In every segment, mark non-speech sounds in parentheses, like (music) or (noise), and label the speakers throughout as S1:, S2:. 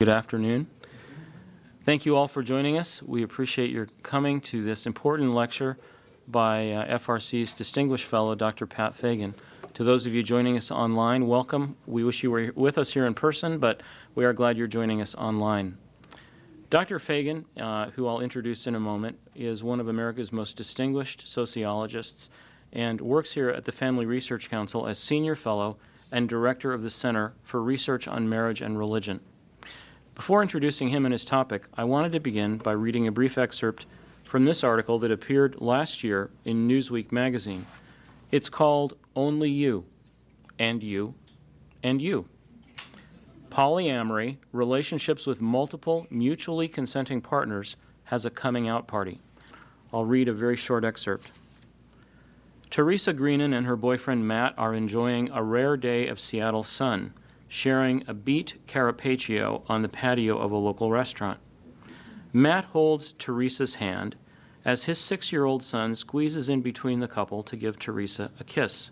S1: Good afternoon. Thank you all for joining us. We appreciate your coming to this important lecture by uh, FRC's distinguished fellow, Dr. Pat Fagan. To those of you joining us online, welcome. We wish you were with us here in person, but we are glad you're joining us online. Dr. Fagan, uh, who I'll introduce in a moment, is one of America's most distinguished sociologists and works here at the Family Research Council as Senior Fellow and Director of the Center for Research on Marriage and Religion. Before introducing him and his topic, I wanted to begin by reading a brief excerpt from this article that appeared last year in Newsweek magazine. It's called Only You, and You, and You. Polyamory, relationships with multiple mutually consenting partners, has a coming out party. I'll read a very short excerpt. Terisa Greenan and her boyfriend Matt are enjoying a rare day of Seattle sun sharing a beet carpaccio on the patio of a local restaurant. Matt holds Terisa's hand as his six-year-old son squeezes in between the couple to give Terisa a kiss.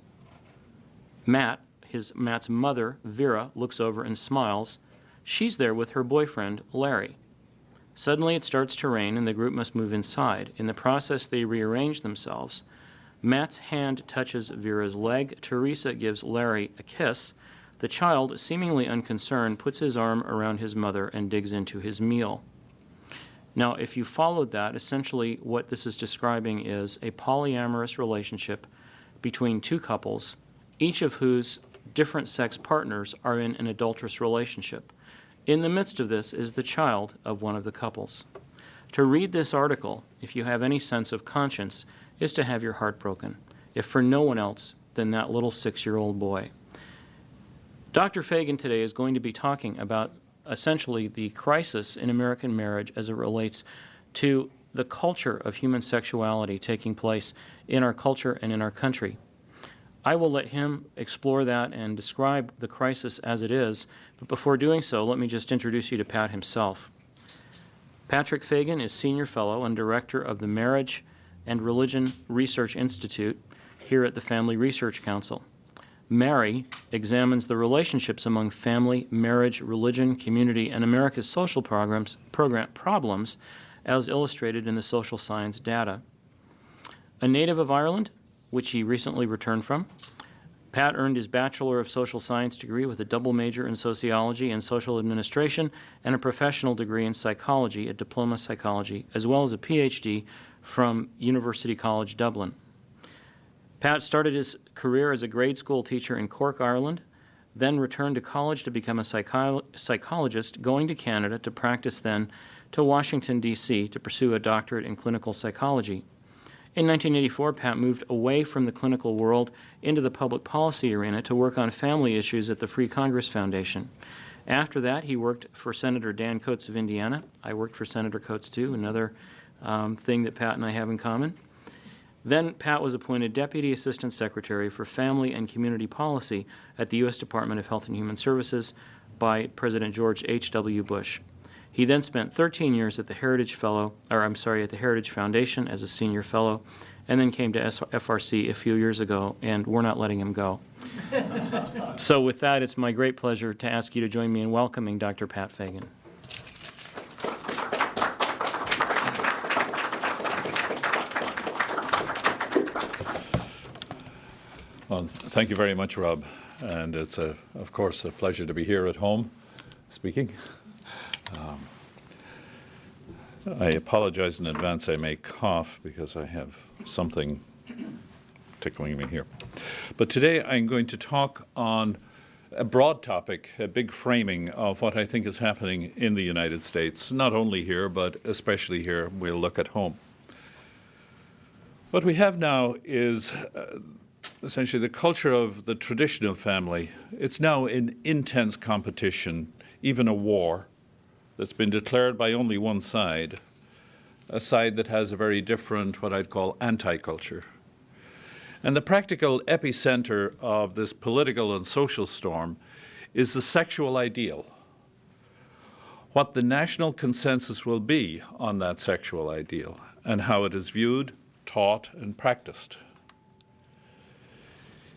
S1: Matt, his Matt's mother, Vera, looks over and smiles. She's there with her boyfriend, Larry. Suddenly it starts to rain and the group must move inside. In the process, they rearrange themselves. Matt's hand touches Vera's leg. Terisa gives Larry a kiss. The child, seemingly unconcerned, puts his arm around his mother and digs into his meal. Now, if you followed that, essentially what this is describing is a polyamorous relationship between two couples, each of whose different sex partners are in an adulterous relationship. In the midst of this is the child of one of the couples. To read this article, if you have any sense of conscience, is to have your heart broken, if for no one else than that little six-year-old boy. Dr. Fagan today is going to be talking about essentially the crisis in American marriage as it relates to the culture of human sexuality taking place in our culture and in our country. I will let him explore that and describe the crisis as it is, but before doing so, let me just introduce you to Pat himself. Patrick Fagan is Senior Fellow and Director of the Marriage and Religion Research Institute here at the Family Research Council. MARRI examines the relationships among family, marriage, religion, community, and America's social programs, program, problems as illustrated in the social science data. A native of Ireland, which he recently returned from, Pat earned his Bachelor of Social Science degree with a double major in Sociology and Social Administration and a professional degree in Psychology, a Diploma Psychology, as well as a Ph.D. from University College Dublin. Pat started his career as a grade school teacher in Cork, Ireland, then returned to college to become a psycho psychologist, going to Canada to practice then to Washington, D.C. to pursue a doctorate in clinical psychology. In 1984, Pat moved away from the clinical world into the public policy arena to work on family issues at the Free Congress Foundation. After that, he worked for Senator Dan Coats of Indiana. I worked for Senator Coats, too, another um, thing that Pat and I have in common. Then Pat was appointed Deputy Assistant Secretary for Family and Community Policy at the U.S. Department of Health and Human Services by President George H.W. Bush. He then spent 13 years at the Heritage Fellow, or I'm sorry, at the Heritage Foundation as a senior fellow, and then came to FRC a few years ago, and we're not letting him go. (laughs) so with that, it's my great pleasure to ask you to join me in welcoming Dr. Pat Fagan.
S2: Well, thank you very much, Rob. And it's, a, of course, a pleasure to be here at home speaking. Um, I apologize in advance. I may cough because I have something tickling me here. But today I'm going to talk on a broad topic, a big framing of what I think is happening in the United States, not only here, but especially here. We'll look at home. What we have now is uh, essentially the culture of the traditional family, it's now in intense competition, even a war that's been declared by only one side, a side that has a very different, what I'd call anti-culture. And the practical epicenter of this political and social storm is the sexual ideal. What the national consensus will be on that sexual ideal and how it is viewed, taught, and practiced.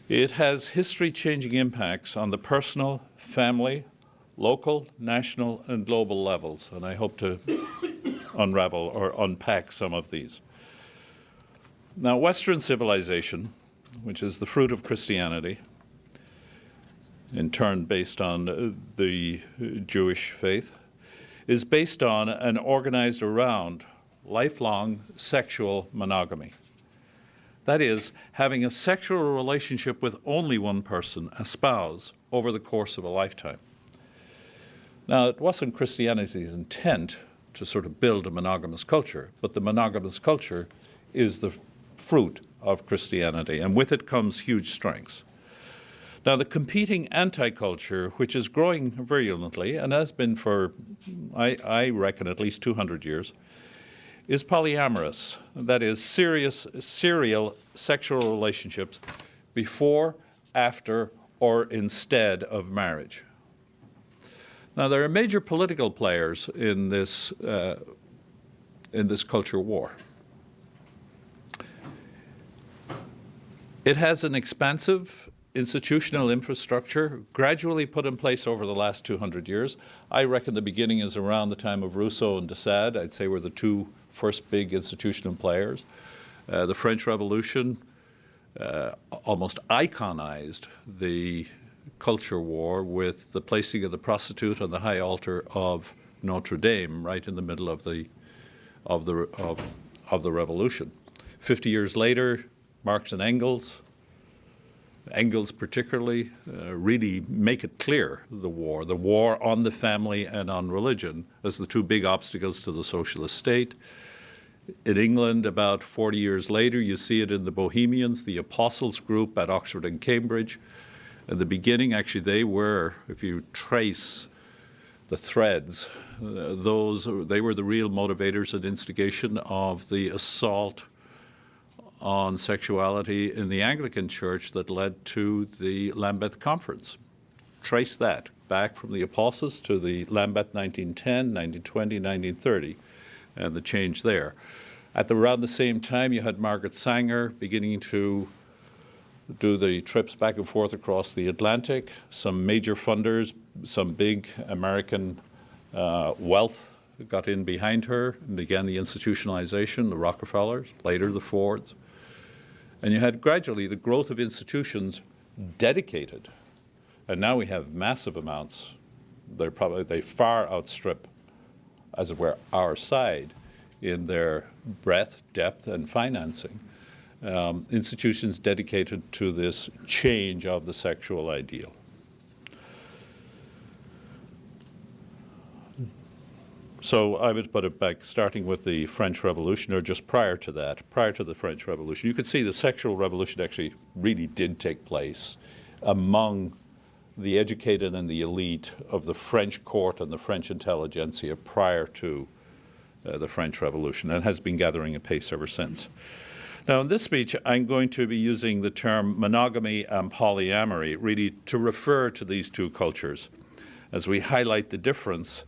S2: It has history-changing impacts on the personal, family, local, national, and global levels. And I hope to unravel or unpack some of these. Now, Western civilization, which is the fruit of Christianity, in turn based on the Jewish faith, is based on and organized around lifelong sexual monogamy. That is, having a sexual relationship with only one person, a spouse, over the course of a lifetime. Now, it wasn't Christianity's intent to sort of build a monogamous culture, but the monogamous culture is the fruit of Christianity, and with it comes huge strengths. Now, the competing anti culture, which is growing virulently and has been for, I, I, reckon, at least 200 years, is polyamorous. That is, serious, serial sexual relationships before, after, or instead of marriage. Now, there are major political players in this, uh, in this culture war. It has an expansive institutional infrastructure gradually put in place over the last 200 years. I reckon the beginning is around the time of Rousseau and de Sade. I'd say we're the two first big institutional players. Uh, the French Revolution uh, almost iconized the culture war with the placing of the prostitute on the high altar of Notre Dame right in the middle of the, of the, of, of the revolution. Fifty years later, Marx and Engels, Engels particularly, uh, really make it clear the war, the war on the family and on religion as the two big obstacles to the socialist state. In England, about 40 years later, you see it in the Bohemians, the Apostles group at Oxford and Cambridge. At the beginning, actually, they were, if you trace the threads, those they were the real motivators and instigation of the assault on sexuality in the Anglican Church that led to the Lambeth Conference. Trace that back from the Apostles to the Lambeth 1910, 1920, 1930, and the change there. At the, around the same time, you had Margaret Sanger beginning to do the trips back and forth across the Atlantic. Some major funders, some big American uh, wealth got in behind her and began the institutionalization, the Rockefellers, later the Fords. And you had gradually the growth of institutions dedicated. And now we have massive amounts. They're probably, they far outstrip, as it were, our side in their breadth, depth, and financing. Um, institutions dedicated to this change of the sexual ideal. So I would put it back, starting with the French Revolution, or just prior to that, prior to the French Revolution. You could see the sexual revolution actually really did take place among the educated and the elite of the French court and the French intelligentsia prior to uh, the French Revolution and has been gathering a pace ever since. Now, in this speech, I'm going to be using the term monogamy and polyamory really to refer to these two cultures as we highlight the difference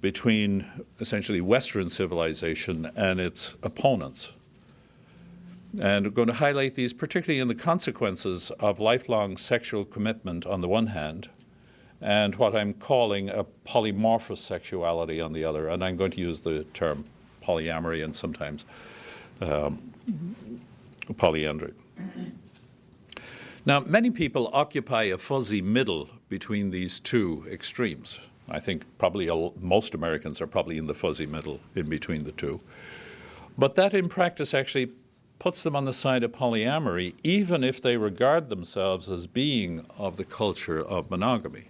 S2: between essentially Western civilization and its opponents. And we're going to highlight these particularly in the consequences of lifelong sexual commitment on the one hand, and what I'm calling a polymorphous sexuality on the other. And I'm going to use the term polyamory and sometimes um, polyandry. Now, many people occupy a fuzzy middle between these two extremes. I think probably most Americans are probably in the fuzzy middle in between the two. But that in practice actually puts them on the side of polyamory, even if they regard themselves as being of the culture of monogamy.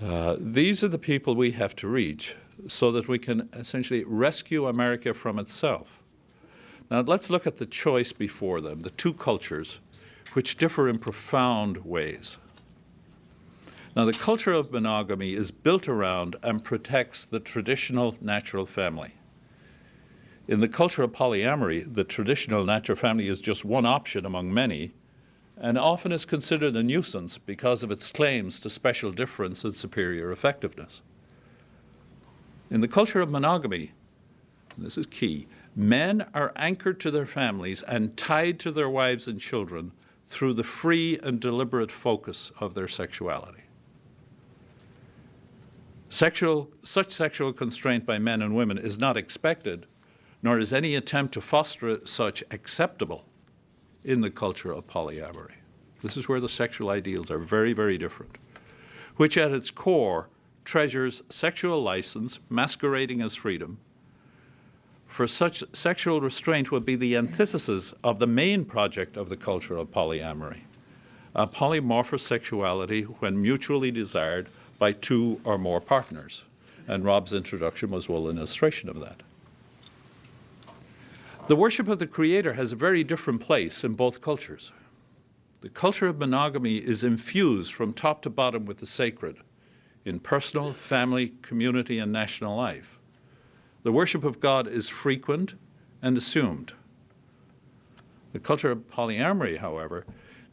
S2: Uh, these are the people we have to reach so that we can essentially rescue America from itself. Now, let's look at the choice before them, the two cultures, which differ in profound ways. Now, the culture of monogamy is built around and protects the traditional natural family. In the culture of polyamory, the traditional natural family is just one option among many and often is considered a nuisance because of its claims to special difference and superior effectiveness. In the culture of monogamy, this is key, men are anchored to their families and tied to their wives and children through the free and deliberate focus of their sexuality. Sexual, such sexual constraint by men and women is not expected, nor is any attempt to foster such acceptable in the culture of polyamory. This is where the sexual ideals are very, very different, which at its core treasures sexual license masquerading as freedom. For such sexual restraint would be the antithesis of the main project of the culture of polyamory, a polymorphous sexuality when mutually desired by two or more partners. And Rob's introduction was well an illustration of that. The worship of the Creator has a very different place in both cultures. The culture of monogamy is infused from top to bottom with the sacred in personal, family, community, and national life. The worship of God is frequent and assumed. The culture of polyamory, however,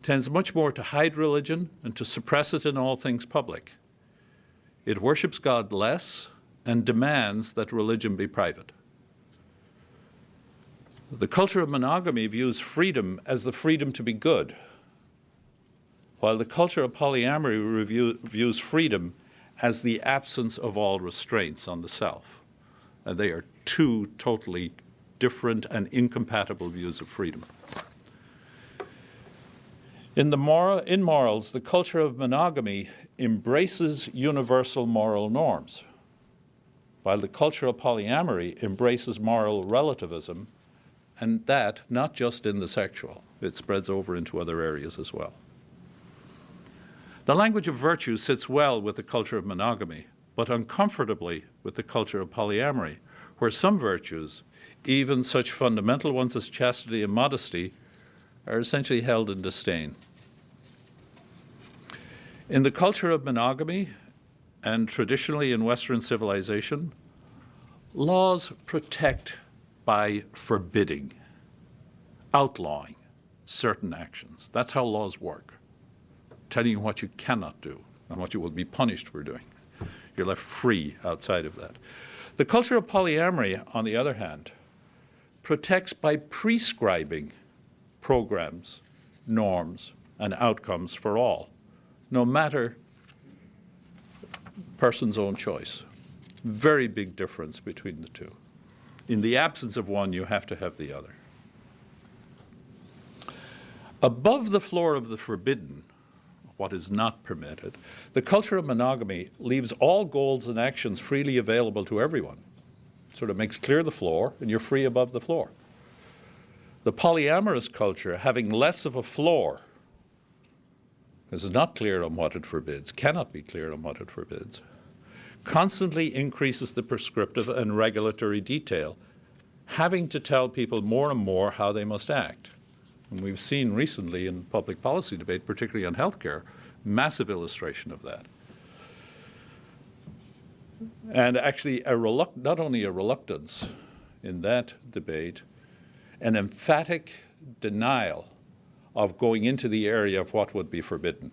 S2: tends much more to hide religion and to suppress it in all things public. It worships God less and demands that religion be private. The culture of monogamy views freedom as the freedom to be good, while the culture of polyamory review, views freedom as the absence of all restraints on the self. And they are two totally different and incompatible views of freedom. In, the in morals, the culture of monogamy embraces universal moral norms, while the culture of polyamory embraces moral relativism, and that not just in the sexual, it spreads over into other areas as well. The language of virtue sits well with the culture of monogamy, but uncomfortably with the culture of polyamory, where some virtues, even such fundamental ones as chastity and modesty, are essentially held in disdain. In the culture of monogamy, and traditionally in Western civilization, laws protect by forbidding, outlawing certain actions. That's how laws work, telling you what you cannot do and what you will be punished for doing. You're left free outside of that. The culture of polyamory, on the other hand, protects by prescribing programs, norms, and outcomes for all no matter person's own choice. Very big difference between the two. In the absence of one, you have to have the other. Above the floor of the forbidden, what is not permitted, the culture of monogamy leaves all goals and actions freely available to everyone. Sort of makes clear the floor, and you're free above the floor. The polyamorous culture, having less of a floor, this is not clear on what it forbids, cannot be clear on what it forbids, constantly increases the prescriptive and regulatory detail, having to tell people more and more how they must act. And we've seen recently in public policy debate, particularly on healthcare, massive illustration of that. And actually, a not only a reluctance in that debate, an emphatic denial of going into the area of what would be forbidden.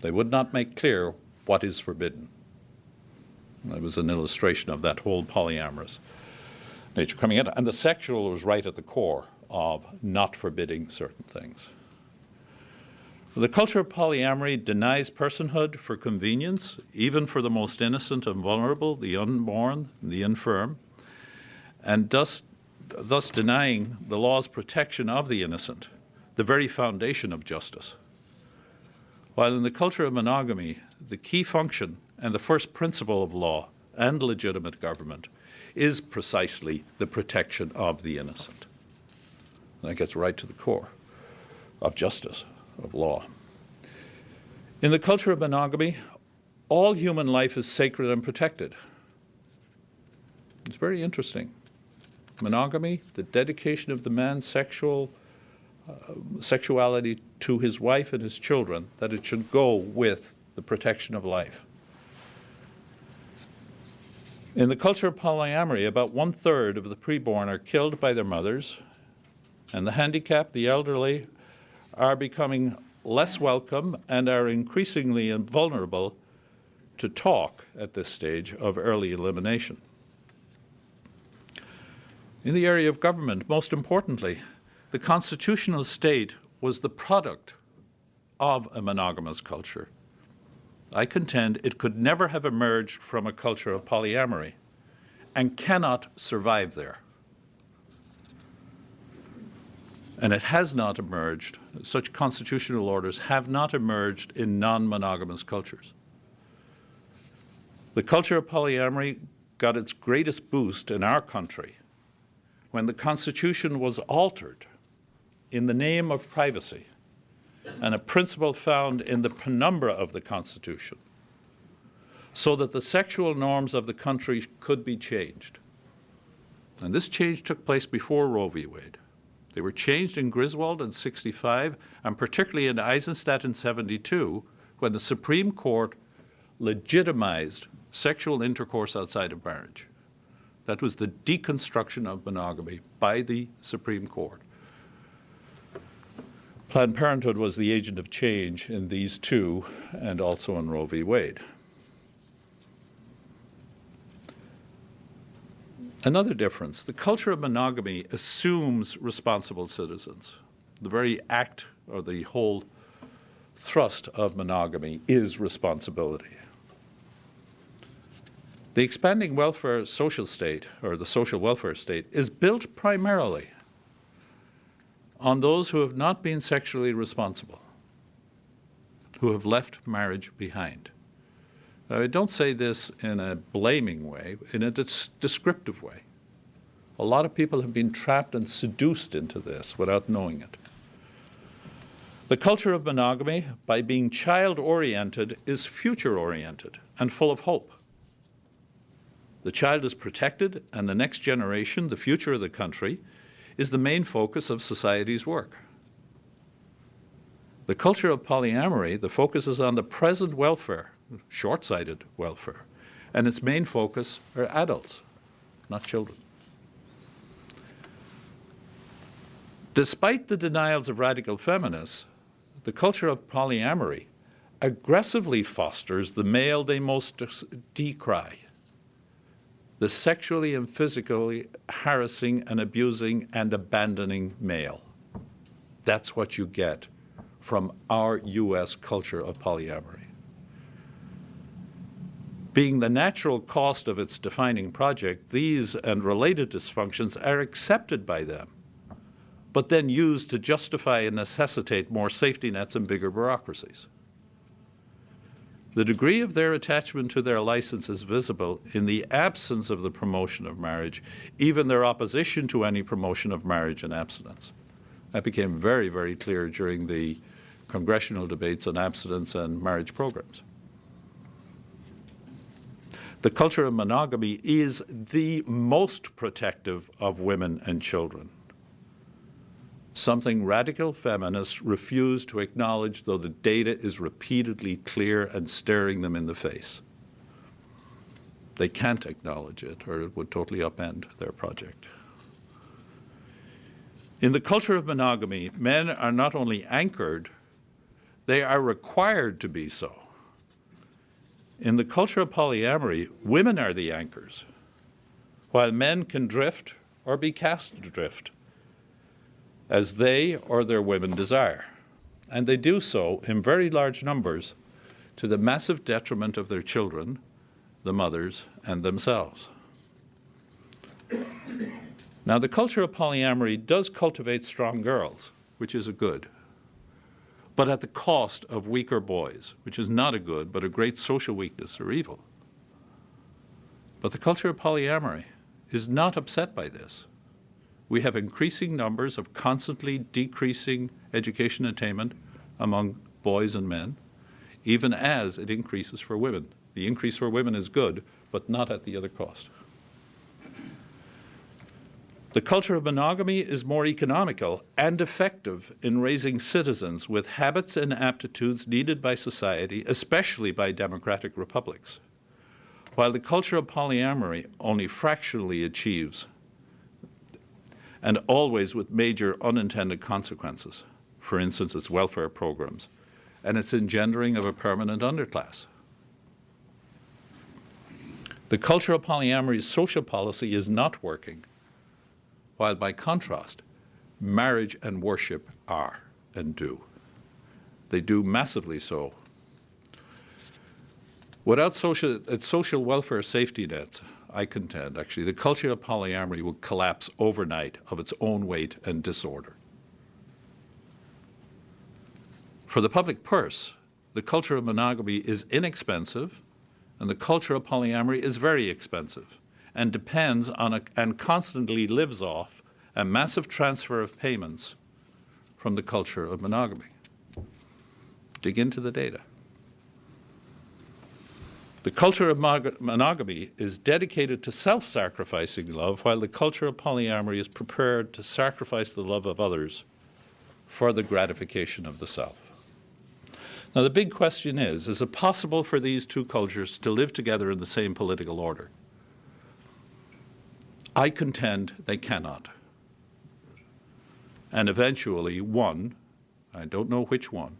S2: They would not make clear what is forbidden. It was an illustration of that whole polyamorous nature coming in. And the sexual was right at the core of not forbidding certain things. The culture of polyamory denies personhood for convenience, even for the most innocent and vulnerable, the unborn, the infirm, and thus, thus denying the law's protection of the innocent the very foundation of justice. While in the culture of monogamy, the key function and the first principle of law and legitimate government is precisely the protection of the innocent. And that gets right to the core of justice, of law. In the culture of monogamy, all human life is sacred and protected. It's very interesting. Monogamy, the dedication of the man's sexual uh, sexuality to his wife and his children, that it should go with the protection of life. In the culture of polyamory, about one third of the preborn are killed by their mothers, and the handicapped, the elderly, are becoming less welcome and are increasingly vulnerable to talk at this stage of early elimination. In the area of government, most importantly, the constitutional state was the product of a monogamous culture. I contend it could never have emerged from a culture of polyamory and cannot survive there. And it has not emerged, such constitutional orders have not emerged in non monogamous cultures. The culture of polyamory got its greatest boost in our country when the Constitution was altered in the name of privacy and a principle found in the penumbra of the Constitution so that the sexual norms of the country could be changed. And this change took place before Roe v. Wade. They were changed in Griswold in 65 and particularly in Eisenstadt in 72 when the Supreme Court legitimized sexual intercourse outside of marriage. That was the deconstruction of monogamy by the Supreme Court. Planned Parenthood was the agent of change in these two and also in Roe v. Wade. Another difference the culture of monogamy assumes responsible citizens. The very act or the whole thrust of monogamy is responsibility. The expanding welfare social state, or the social welfare state, is built primarily on those who have not been sexually responsible, who have left marriage behind. Now, I don't say this in a blaming way, in a descriptive way. A lot of people have been trapped and seduced into this without knowing it. The culture of monogamy, by being child oriented, is future oriented and full of hope. The child is protected, and the next generation, the future of the country, is the main focus of society's work. The culture of polyamory, the focus is on the present welfare, short sighted welfare, and its main focus are adults, not children. Despite the denials of radical feminists, the culture of polyamory aggressively fosters the male they most decry the sexually and physically harassing and abusing and abandoning male. That's what you get from our U.S. culture of polyamory. Being the natural cost of its defining project, these and related dysfunctions are accepted by them, but then used to justify and necessitate more safety nets and bigger bureaucracies. The degree of their attachment to their license is visible in the absence of the promotion of marriage, even their opposition to any promotion of marriage and abstinence. That became very, very clear during the congressional debates on abstinence and marriage programs. The culture of monogamy is the most protective of women and children something radical feminists refuse to acknowledge, though the data is repeatedly clear and staring them in the face. They can't acknowledge it, or it would totally upend their project. In the culture of monogamy, men are not only anchored, they are required to be so. In the culture of polyamory, women are the anchors, while men can drift or be cast adrift as they or their women desire. And they do so in very large numbers to the massive detriment of their children, the mothers, and themselves. Now, the culture of polyamory does cultivate strong girls, which is a good, but at the cost of weaker boys, which is not a good, but a great social weakness or evil. But the culture of polyamory is not upset by this we have increasing numbers of constantly decreasing education attainment among boys and men, even as it increases for women. The increase for women is good, but not at the other cost. The culture of monogamy is more economical and effective in raising citizens with habits and aptitudes needed by society, especially by democratic republics, while the culture of polyamory only fractionally achieves and always with major unintended consequences. For instance, its welfare programs and its engendering of a permanent underclass. The culture of polyamory's social policy is not working, while by contrast, marriage and worship are and do. They do massively so. Without social, its social welfare safety nets, I contend, actually, the culture of polyamory will collapse overnight of its own weight and disorder. For the public purse, the culture of monogamy is inexpensive, and the culture of polyamory is very expensive and depends on a, and constantly lives off a massive transfer of payments from the culture of monogamy. Dig into the data. The culture of monogamy is dedicated to self sacrificing love, while the culture of polyamory is prepared to sacrifice the love of others for the gratification of the self. Now, the big question is is it possible for these two cultures to live together in the same political order? I contend they cannot. And eventually, one, I don't know which one,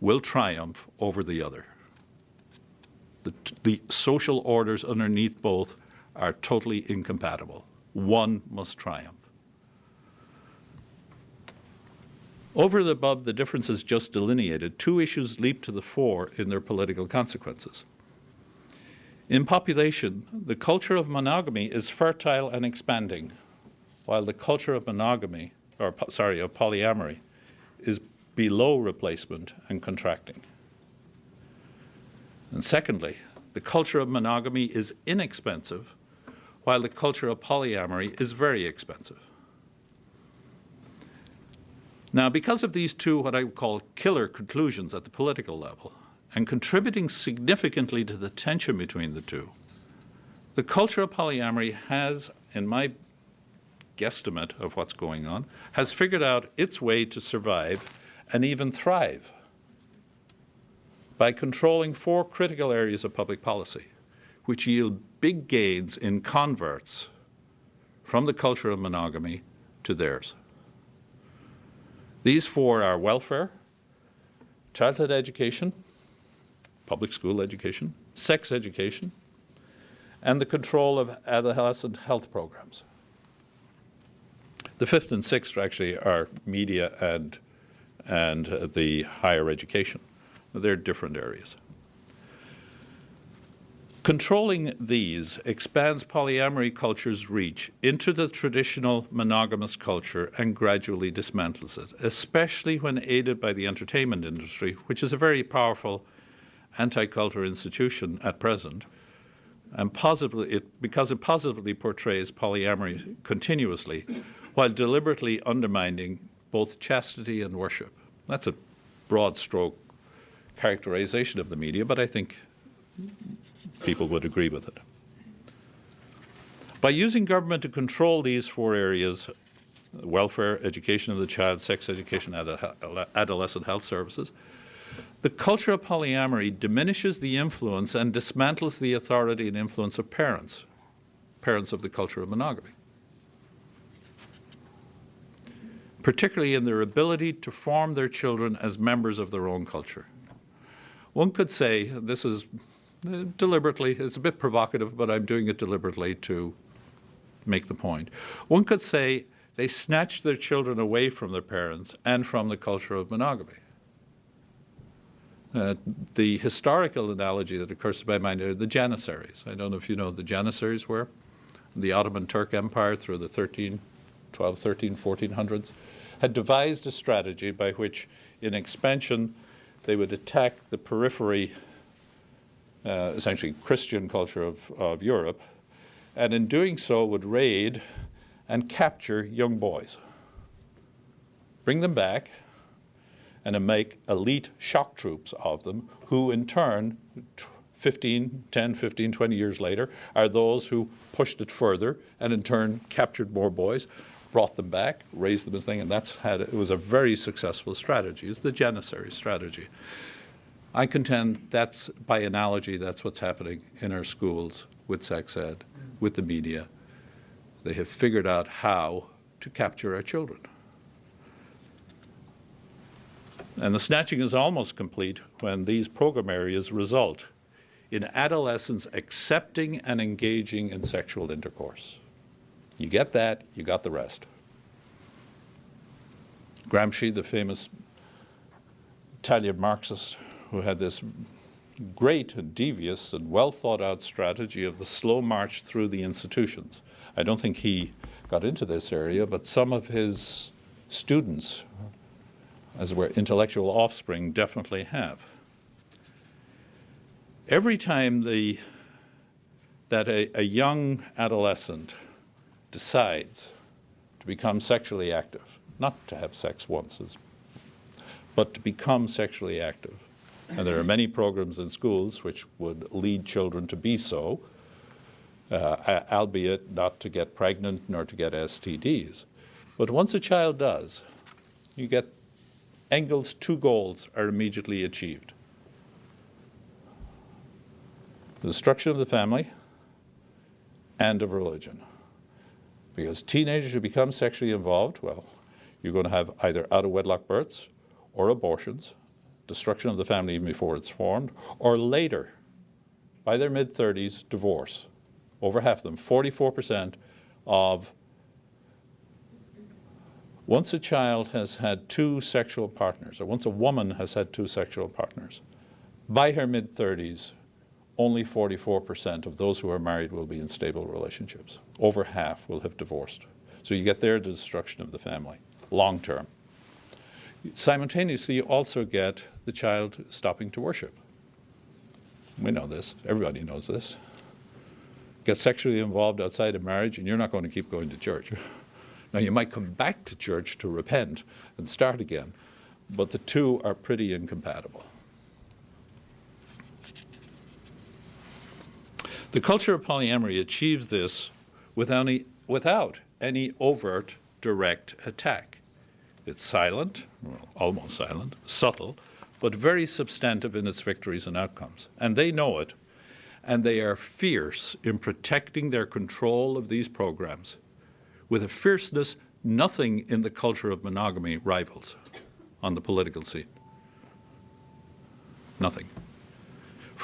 S2: will triumph over the other. The, the social orders underneath both are totally incompatible. One must triumph. Over and above the differences just delineated, two issues leap to the fore in their political consequences. In population, the culture of monogamy is fertile and expanding, while the culture of monogamy, or sorry, of polyamory, is below replacement and contracting. And secondly, the culture of monogamy is inexpensive, while the culture of polyamory is very expensive. Now, because of these two, what I would call killer conclusions at the political level, and contributing significantly to the tension between the two, the culture of polyamory has, in my guesstimate of what's going on, has figured out its way to survive and even thrive by controlling four critical areas of public policy, which yield big gains in converts from the culture of monogamy to theirs. These four are welfare, childhood education, public school education, sex education, and the control of adolescent health programs. The fifth and sixth actually are media and, and uh, the higher education. They're different areas. Controlling these expands polyamory culture's reach into the traditional monogamous culture and gradually dismantles it, especially when aided by the entertainment industry, which is a very powerful anti-culture institution at present, and positively it, because it positively portrays polyamory continuously, while deliberately undermining both chastity and worship. That's a broad stroke characterization of the media, but I think people would agree with it. By using government to control these four areas welfare, education of the child, sex education, and adolescent health services the culture of polyamory diminishes the influence and dismantles the authority and influence of parents, parents of the culture of monogamy. Particularly in their ability to form their children as members of their own culture. One could say, this is deliberately, it's a bit provocative, but I'm doing it deliberately to make the point. One could say they snatched their children away from their parents and from the culture of monogamy. Uh, the historical analogy that occurs to my mind are the Janissaries. I don't know if you know the Janissaries were. The Ottoman Turk Empire through the 13, 12, 13, 1400s had devised a strategy by which in expansion they would attack the periphery uh, essentially Christian culture of, of Europe, and in doing so would raid and capture young boys, bring them back, and make elite shock troops of them, who in turn, 15, 10, 15, 20 years later, are those who pushed it further and in turn captured more boys, brought them back, raised them as thing, and that's had it was a very successful strategy. It's the Janissary strategy. I contend that's, by analogy, that's what's happening in our schools with sex ed, with the media. They have figured out how to capture our children. And the snatching is almost complete when these program areas result in adolescents accepting and engaging in sexual intercourse. You get that, you got the rest. Gramsci, the famous Italian Marxist, who had this great and devious and well thought out strategy of the slow march through the institutions. I don't think he got into this area, but some of his students, as it were, intellectual offspring, definitely have. Every time the, that a, a young adolescent decides to become sexually active, not to have sex once, but to become sexually active, and there are many programs in schools which would lead children to be so, uh, albeit not to get pregnant nor to get STDs. But once a child does, you get Engels' two goals are immediately achieved. The destruction of the family and of religion. Because teenagers who become sexually involved, well, you're going to have either out of wedlock births or abortions destruction of the family even before it's formed, or later, by their mid 30s, divorce. Over half of them, 44% of once a child has had two sexual partners, or once a woman has had two sexual partners, by her mid 30s, only 44% of those who are married will be in stable relationships. Over half will have divorced. So you get there the destruction of the family, long term. Simultaneously, you also get the child stopping to worship. We know this. Everybody knows this. Get sexually involved outside of marriage, and you're not going to keep going to church. (laughs) now, you might come back to church to repent and start again, but the two are pretty incompatible. The culture of polyamory achieves this without any, without any overt direct attack. It's silent, well, almost silent, subtle, but very substantive in its victories and outcomes. And they know it, and they are fierce in protecting their control of these programs with a fierceness nothing in the culture of monogamy rivals on the political scene. Nothing.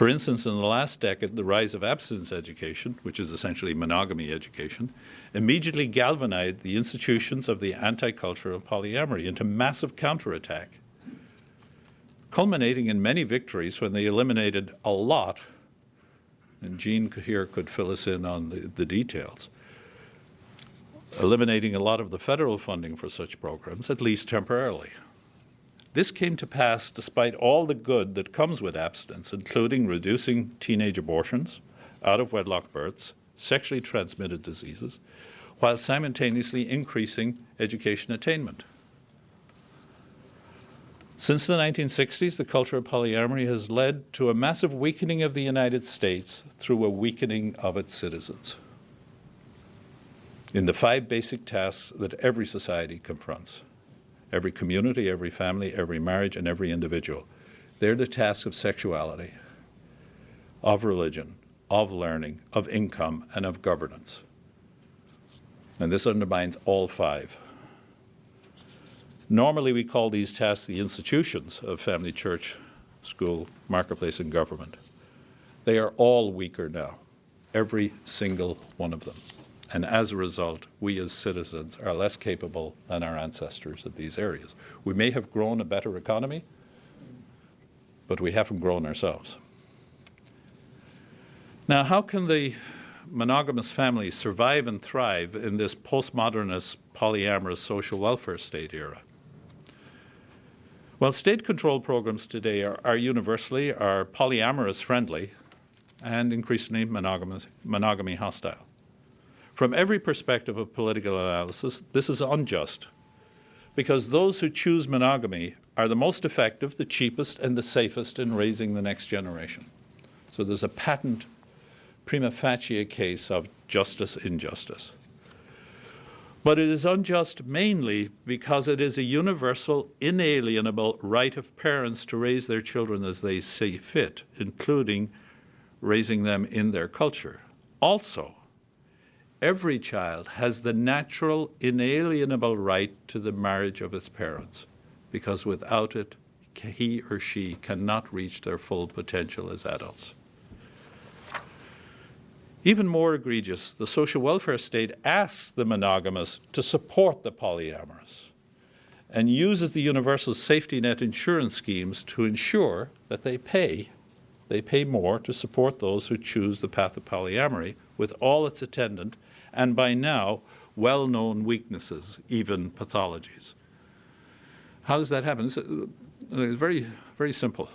S2: For instance, in the last decade, the rise of abstinence education, which is essentially monogamy education, immediately galvanized the institutions of the anti-culture of polyamory into massive counterattack, culminating in many victories when they eliminated a lot, and Jean here could fill us in on the, the details, eliminating a lot of the federal funding for such programs, at least temporarily. This came to pass despite all the good that comes with abstinence, including reducing teenage abortions, out of wedlock births, sexually transmitted diseases, while simultaneously increasing education attainment. Since the 1960s, the culture of polyamory has led to a massive weakening of the United States through a weakening of its citizens in the five basic tasks that every society confronts every community, every family, every marriage, and every individual. They're the tasks of sexuality, of religion, of learning, of income, and of governance. And this undermines all five. Normally, we call these tasks the institutions of family, church, school, marketplace, and government. They are all weaker now, every single one of them. And as a result, we as citizens are less capable than our ancestors in these areas. We may have grown a better economy, but we haven't grown ourselves. Now, how can the monogamous family survive and thrive in this postmodernist, polyamorous social welfare state era? Well, state control programs today are, are universally are polyamorous friendly and increasingly monogamy hostile. From every perspective of political analysis, this is unjust because those who choose monogamy are the most effective, the cheapest, and the safest in raising the next generation. So there's a patent prima facie case of justice injustice. But it is unjust mainly because it is a universal, inalienable right of parents to raise their children as they see fit, including raising them in their culture. Also, every child has the natural, inalienable right to the marriage of his parents, because without it, he or she cannot reach their full potential as adults. Even more egregious, the social welfare state asks the monogamous to support the polyamorous and uses the universal safety net insurance schemes to ensure that they pay they pay more to support those who choose the path of polyamory with all its attendant and by now well known weaknesses, even pathologies. How does that happen? It's, uh, it's very, very simple.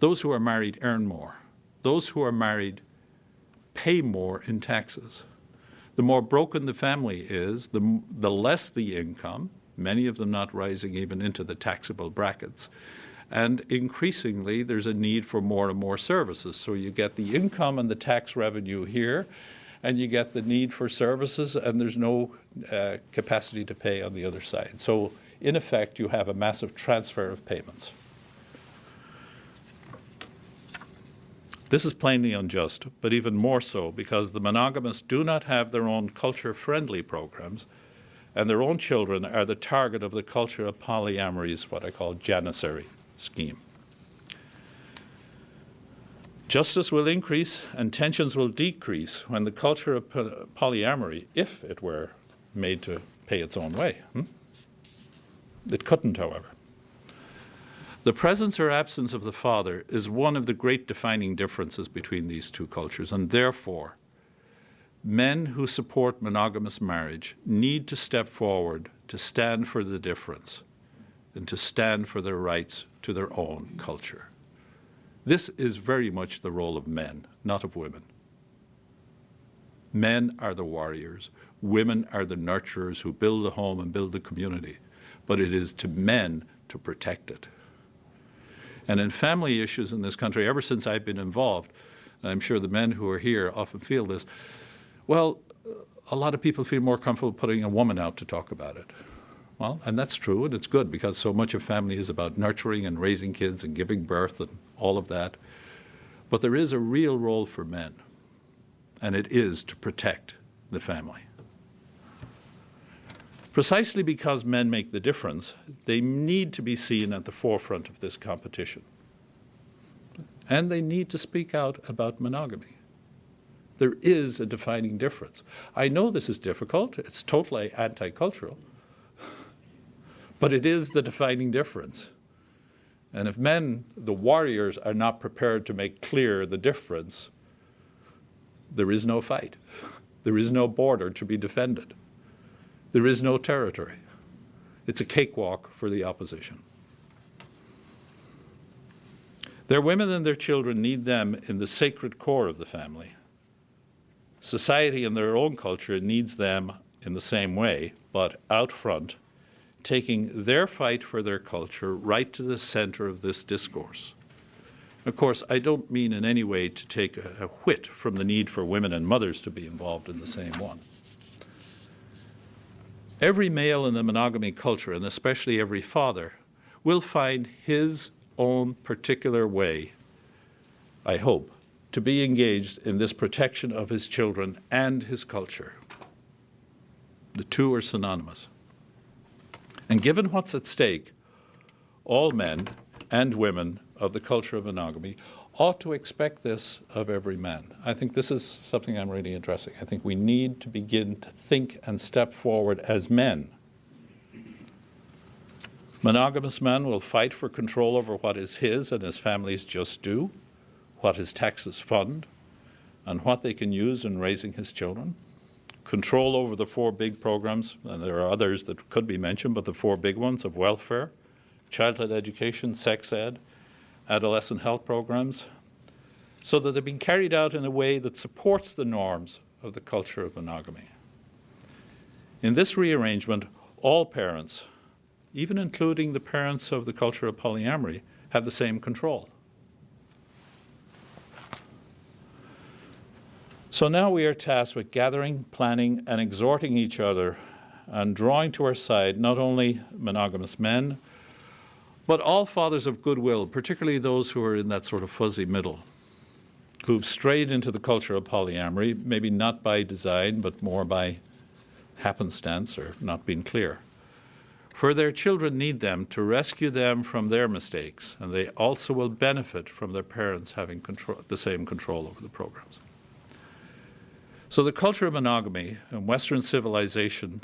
S2: Those who are married earn more. Those who are married pay more in taxes. The more broken the family is, the, the less the income, many of them not rising even into the taxable brackets. And increasingly, there's a need for more and more services. So you get the income and the tax revenue here, and you get the need for services, and there's no uh, capacity to pay on the other side. So, in effect, you have a massive transfer of payments. This is plainly unjust, but even more so because the monogamists do not have their own culture friendly programs, and their own children are the target of the culture of polyamory's what I call janissary scheme. Justice will increase and tensions will decrease when the culture of polyamory, if it were made to pay its own way. Hmm? It couldn't, however. The presence or absence of the father is one of the great defining differences between these two cultures, and therefore, men who support monogamous marriage need to step forward to stand for the difference and to stand for their rights to their own culture. This is very much the role of men, not of women. Men are the warriors, women are the nurturers who build the home and build the community, but it is to men to protect it. And in family issues in this country, ever since I've been involved, and I'm sure the men who are here often feel this, well, a lot of people feel more comfortable putting a woman out to talk about it. Well, and that's true, and it's good because so much of family is about nurturing and raising kids and giving birth and all of that. But there is a real role for men, and it is to protect the family. Precisely because men make the difference, they need to be seen at the forefront of this competition. And they need to speak out about monogamy. There is a defining difference. I know this is difficult, it's totally anti cultural, but it is the defining difference. And if men, the warriors, are not prepared to make clear the difference, there is no fight. There is no border to be defended. There is no territory. It's a cakewalk for the opposition. Their women and their children need them in the sacred core of the family. Society and their own culture needs them in the same way, but out front, taking their fight for their culture right to the center of this discourse. Of course, I don't mean in any way to take a, a whit from the need for women and mothers to be involved in the same one. Every male in the monogamy culture, and especially every father, will find his own particular way, I hope, to be engaged in this protection of his children and his culture. The two are synonymous. And given what's at stake, all men and women of the culture of monogamy ought to expect this of every man. I think this is something I'm really addressing. I think we need to begin to think and step forward as men. Monogamous men will fight for control over what is his and his family's just due, what his taxes fund, and what they can use in raising his children. Control over the four big programs, and there are others that could be mentioned, but the four big ones of welfare, childhood education, sex ed, adolescent health programs, so that they're being carried out in a way that supports the norms of the culture of monogamy. In this rearrangement, all parents, even including the parents of the culture of polyamory, have the same control. So now we are tasked with gathering, planning, and exhorting each other and drawing to our side not only monogamous men, but all fathers of goodwill, particularly those who are in that sort of fuzzy middle, who've strayed into the culture of polyamory, maybe not by design, but more by happenstance or not being clear. For their children need them to rescue them from their mistakes, and they also will benefit from their parents having control, the same control over the programs. So the culture of monogamy and Western civilization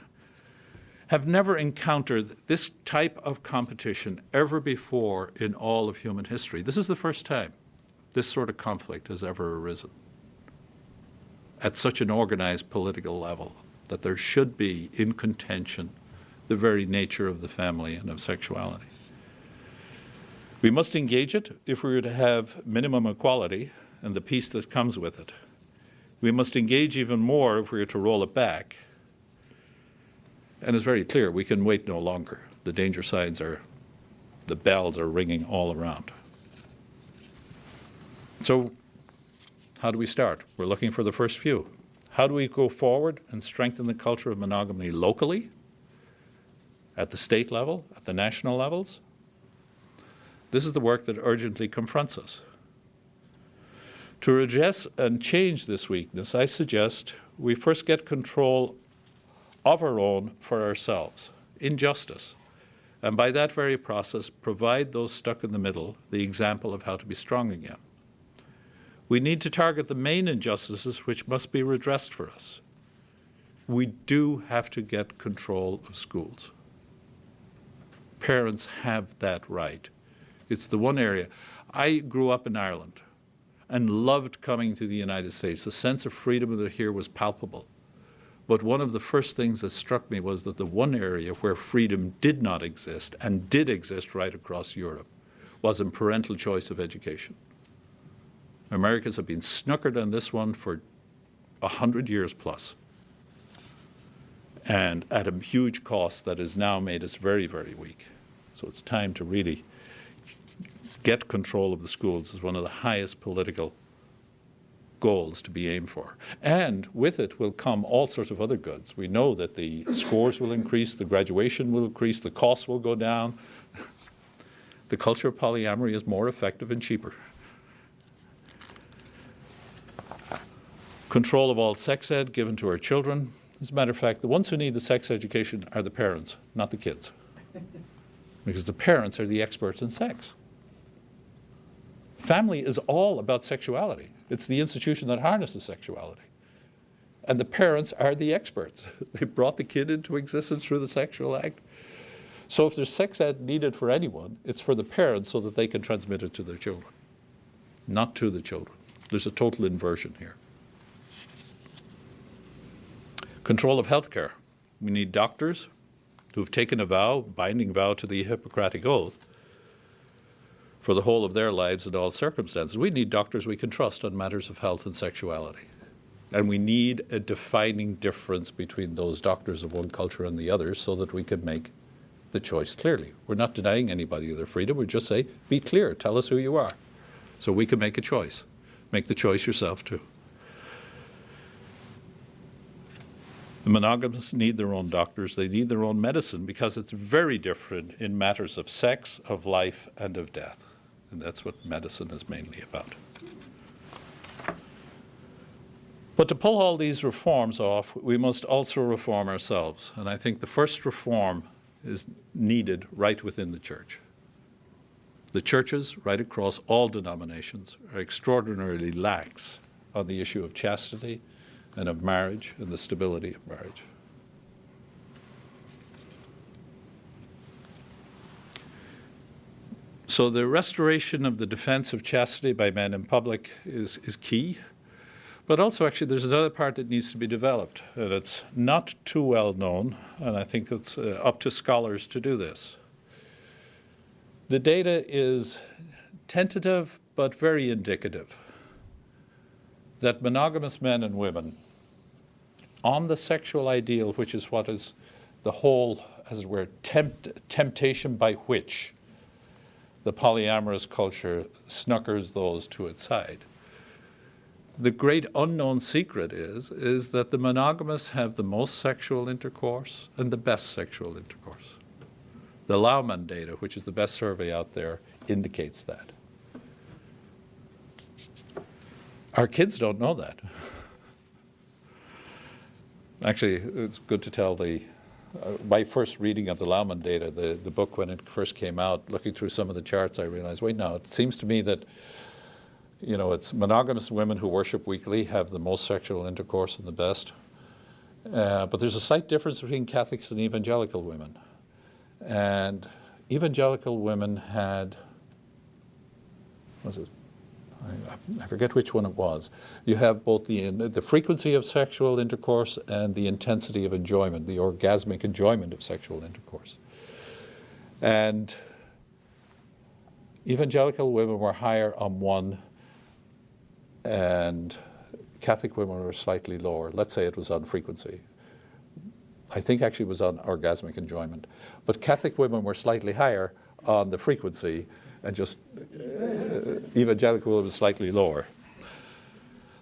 S2: have never encountered this type of competition ever before in all of human history. This is the first time. this sort of conflict has ever arisen at such an organized political level that there should be in contention the very nature of the family and of sexuality. We must engage it if we are to have minimum equality and the peace that comes with it. We must engage even more if we are to roll it back. And it's very clear we can wait no longer. The danger signs are, the bells are ringing all around. So, how do we start? We're looking for the first few. How do we go forward and strengthen the culture of monogamy locally, at the state level, at the national levels? This is the work that urgently confronts us. To address and change this weakness, I suggest we first get control of our own for ourselves, injustice, and by that very process provide those stuck in the middle the example of how to be strong again. We need to target the main injustices which must be redressed for us. We do have to get control of schools. Parents have that right. It's the one area. I grew up in Ireland and loved coming to the United States. The sense of freedom here was palpable. But one of the first things that struck me was that the one area where freedom did not exist and did exist right across Europe was in parental choice of education. Americans have been snookered on this one for a hundred years plus, and at a huge cost that has now made us very, very weak. So it's time to really get control of the schools is one of the highest political goals to be aimed for. And with it will come all sorts of other goods. We know that the scores will increase, the graduation will increase, the costs will go down. (laughs) The culture of polyamory is more effective and cheaper. Control of all sex ed given to our children. As a matter of fact, the ones who need the sex education are the parents, not the kids. (laughs) Because the parents are the experts in sex. Family is all about sexuality. It's the institution that harnesses sexuality. And the parents are the experts. (laughs) They brought the kid into existence through the sexual act. So if there's sex ed needed for anyone, it's for the parents so that they can transmit it to their children, not to the children. There's a total inversion here. Control of healthcare. We need doctors who have taken a vow, binding vow to the Hippocratic Oath, for the whole of their lives in all circumstances. We need doctors we can trust on matters of health and sexuality. And we need a defining difference between those doctors of one culture and the other so that we can make the choice clearly. We're not denying anybody their freedom. We just say, be clear, tell us who you are. So we can make a choice. Make the choice yourself, too. The monogamists need their own doctors, they need their own medicine because it's very different in matters of sex, of life, and of death. And that's what medicine is mainly about. But to pull all these reforms off, we must also reform ourselves. And I think the first reform is needed right within the church. The churches, right across all denominations, are extraordinarily lax on the issue of chastity and of marriage and the stability of marriage. So the restoration of the defense of chastity by men in public is, is key. But also, actually, there's another part that needs to be developed, and it's not too well known, and I think it's uh, up to scholars to do this. The data is tentative but very indicative that monogamous men and women on the sexual ideal, which is what is the whole, as it were, tempt, temptation by which the polyamorous culture snuckers those to its side. The great unknown secret is, is that the monogamists have the most sexual intercourse and the best sexual intercourse. The Laumann data, which is the best survey out there, indicates that. Our kids don't know that. (laughs) Actually, it's good to tell the my first reading of the Laumann data, the, the book when it first came out, looking through some of the charts, I realized, wait, no, it seems to me that, you know, it's monogamous women who worship weekly have the most sexual intercourse and the best. Uh, but there's a slight difference between Catholics and evangelical women. And evangelical women had, was it I, forget which one it was. You have both the, the frequency of sexual intercourse and the intensity of enjoyment, the orgasmic enjoyment of sexual intercourse. And evangelical women were higher on one, and Catholic women were slightly lower. Let's say it was on frequency. I think actually it was on orgasmic enjoyment. But Catholic women were slightly higher on the frequency, and just uh, evangelical women slightly lower.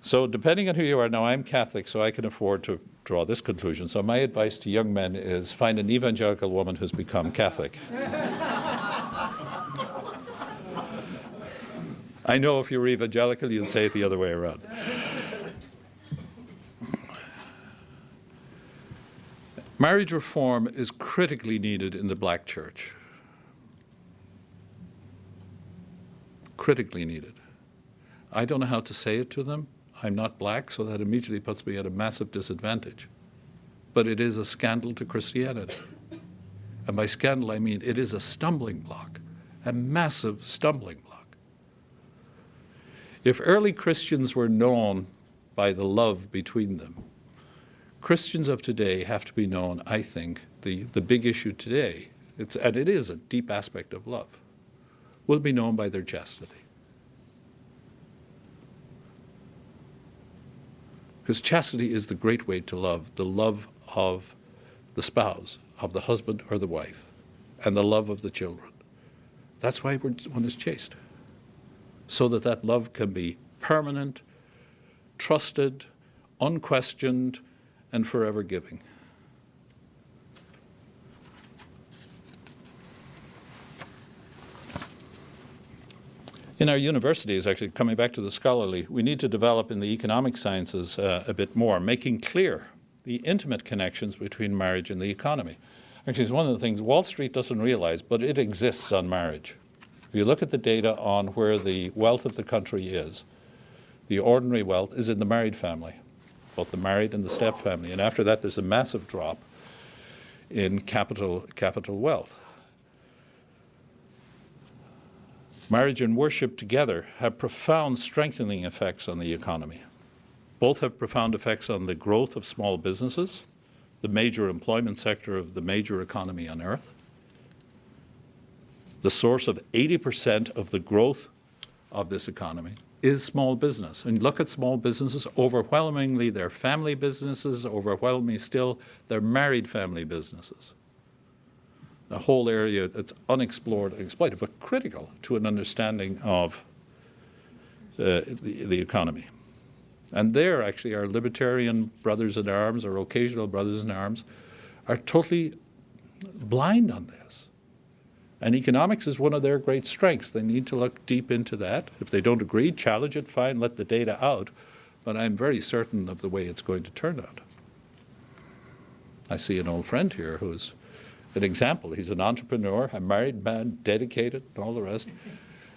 S2: So depending on who you are, now I'm Catholic, so I can afford to draw this conclusion. So my advice to young men is find an evangelical woman who's become Catholic. I know if you're evangelical, you'll say it the other way around. Marriage reform is critically needed in the black church. Critically needed. I don't know how to say it to them. I'm not black, so that immediately puts me at a massive disadvantage. But it is a scandal to Christianity. And by scandal, I mean it is a stumbling block, a massive stumbling block. If early Christians were known by the love between them, Christians of today have to be known, I think, the, the big issue today, it's, and it is a deep aspect of love, will be known by their chastity. Because chastity is the great way to love, the love of the spouse, of the husband or the wife, and the love of the children. That's why one is chaste, so that that love can be permanent, trusted, unquestioned, and forever giving. In our universities, actually, coming back to the scholarly, we need to develop in the economic sciences uh, a bit more, making clear the intimate connections between marriage and the economy. Actually, it's one of the things Wall Street doesn't realize, but it exists on marriage. If you look at the data on where the wealth of the country is, the ordinary wealth is in the married family both the married and the step family. And after that, there's a massive drop in capital, capital wealth. Marriage and worship together have profound strengthening effects on the economy. Both have profound effects on the growth of small businesses, the major employment sector of the major economy on earth, the source of 80% of the growth of this economy is small business. And look at small businesses, overwhelmingly they're family businesses, overwhelmingly still they're married family businesses. A whole area that's unexplored and exploited, but critical to an understanding of uh, the, the economy. And there, actually, our libertarian brothers in arms, our occasional brothers in arms, are totally blind on this. And economics is one of their great strengths. They need to look deep into that. If they don't agree, challenge it, fine, let the data out. But I'm very certain of the way it's going to turn out. I see an old friend here who's an example. He's an entrepreneur, a married man, dedicated, and all the rest,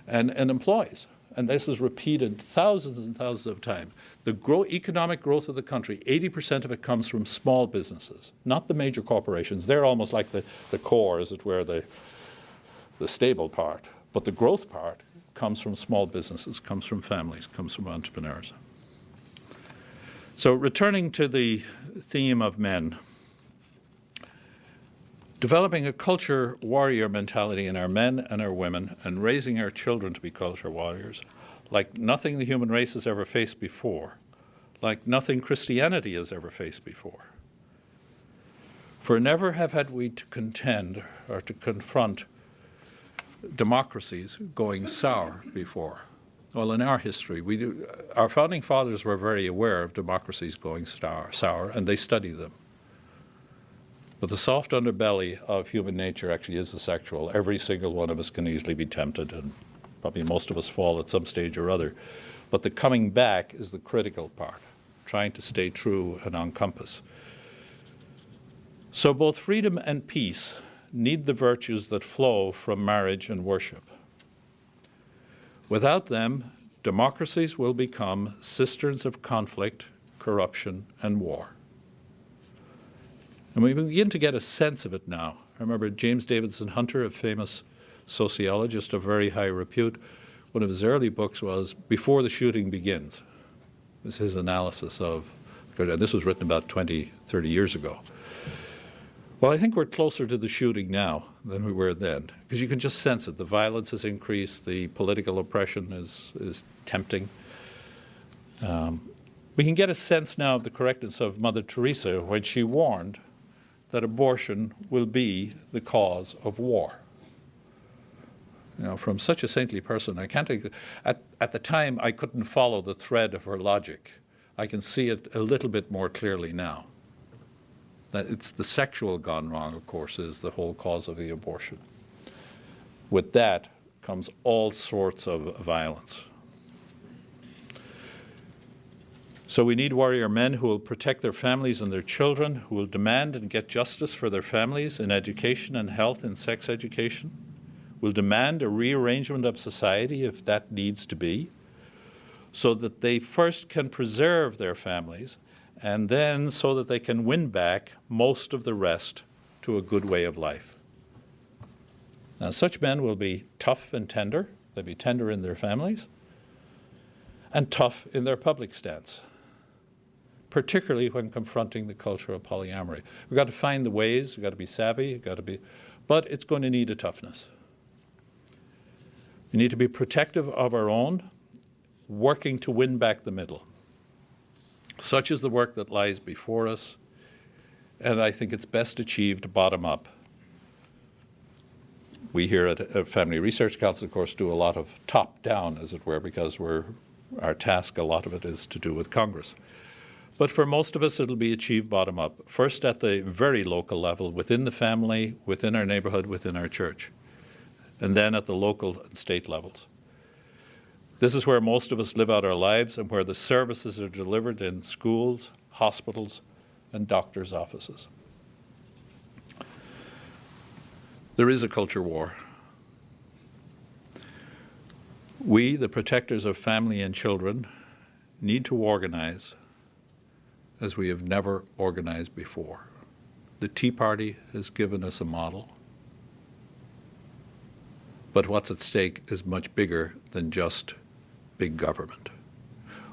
S2: and, and employs. And this is repeated thousands and thousands of times. The grow, economic growth of the country, 80% of it comes from small businesses, not the major corporations. They're almost like the, the core, as it were, the, the stable part. But the growth part comes from small businesses, comes from families, comes from entrepreneurs. So returning to the theme of men, developing a culture warrior mentality in our men and our women and raising our children to be culture warriors like nothing the human race has ever faced before, like nothing Christianity has ever faced before. For never have had we to contend or to confront democracies going sour before. Well, in our history, we do, our founding fathers were very aware of democracies going sour, sour, and they studied them. But the soft underbelly of human nature actually is the sexual. Every single one of us can easily be tempted, and probably most of us fall at some stage or other. But the coming back is the critical part, trying to stay true and on compass. So both freedom and peace need the virtues that flow from marriage and worship. Without them, democracies will become cisterns of conflict, corruption, and war. And we begin to get a sense of it now. I remember James Davidson Hunter, a famous sociologist of very high repute, one of his early books was Before the Shooting Begins. It was his analysis of, and this was written about 20, 30 years ago. Well, I think we're closer to the shooting now than we were then, because you can just sense it. The violence has increased, the political oppression is, is tempting. Um, we can get a sense now of the correctness of Mother Teresa when she warned that abortion will be the cause of war. You know, from such a saintly person, I can't. At, at the time, I couldn't follow the thread of her logic. I can see it a little bit more clearly now. That it's the sexual gone wrong, of course, is the whole cause of the abortion. With that comes all sorts of violence. So we need warrior men who will protect their families and their children, who will demand and get justice for their families in education and health and sex education, will demand a rearrangement of society if that needs to be, so that they first can preserve their families and then so that they can win back most of the rest to a good way of life. Now, such men will be tough and tender, they'll be tender in their families, and tough in their public stance, particularly when confronting the culture of polyamory. We've got to find the ways, we've got to be savvy, we've got to be, but it's going to need a toughness. We need to be protective of our own, working to win back the middle. Such is the work that lies before us, and I think it's best achieved bottom up. We here at Family Research Council, of course, do a lot of top down, as it were, because we're, our task, a lot of it is to do with Congress. But for most of us, it'll be achieved bottom up. First at the very local level, within the family, within our neighborhood, within our church and then at the local and state levels. This is where most of us live out our lives and where the services are delivered in schools, hospitals, and doctors' offices. There is a culture war. We, the protectors of family and children, need to organize as we have never organized before. The Tea Party has given us a model. But what's at stake is much bigger than just big government.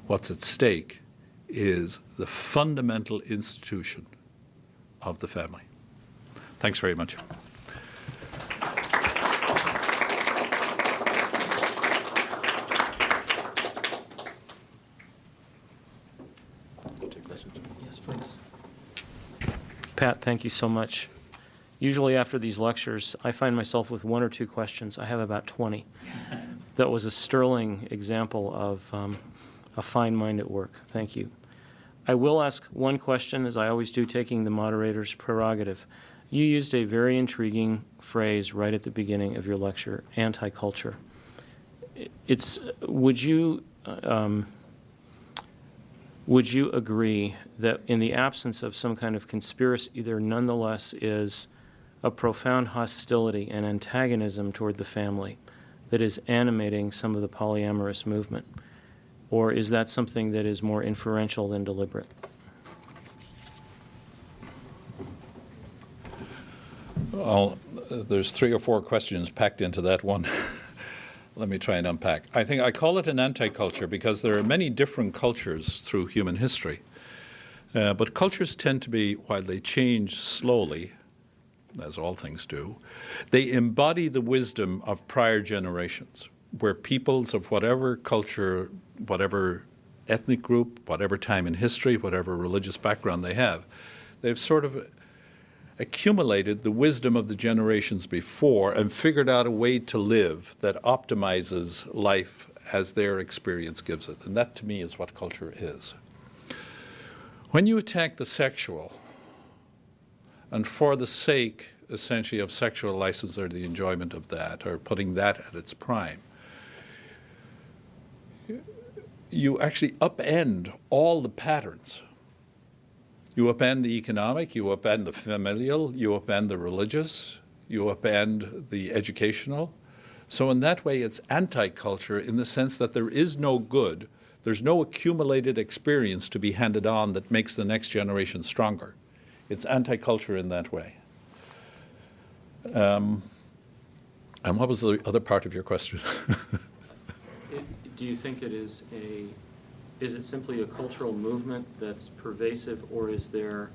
S2: What's at stake is the fundamental institution of the family. Thanks very much.
S1: Pat, thank you so much. Usually after these lectures, I find myself with one or two questions. I have about 20. (laughs) That was a sterling example of um, a fine mind at work. Thank you. I will ask one question, as I always do, taking the moderator's prerogative. You used a very intriguing phrase right at the beginning of your lecture, anti-culture. It's, would you, um, would you agree that in the absence of some kind of conspiracy, there nonetheless is a profound hostility and antagonism toward the family that is animating some of the polyamorous movement? Or is that something that is more inferential than deliberate?
S2: Well, there's three or four questions packed into that one. (laughs) Let me try and unpack. I think I call it an anti-culture because there are many different cultures through human history. Uh, but cultures tend to be, while they change slowly, as all things do, they embody the wisdom of prior generations, where peoples of whatever culture, whatever ethnic group, whatever time in history, whatever religious background they have, they've sort of accumulated the wisdom of the generations before and figured out a way to live that optimizes life as their experience gives it. And that to me is what culture is. When you attack the sexual, and for the sake, essentially, of sexual license or the enjoyment of that, or putting that at its prime, you actually upend all the patterns. You upend the economic, you upend the familial, you upend the religious, you upend the educational. So in that way, it's anti-culture in the sense that there is no good, there's no accumulated experience to be handed on that makes the next generation stronger. It's anti-culture in that way. Um, and what was the other part of your question? (laughs)
S1: do you think it is a, is it simply a cultural movement that's pervasive, or is there,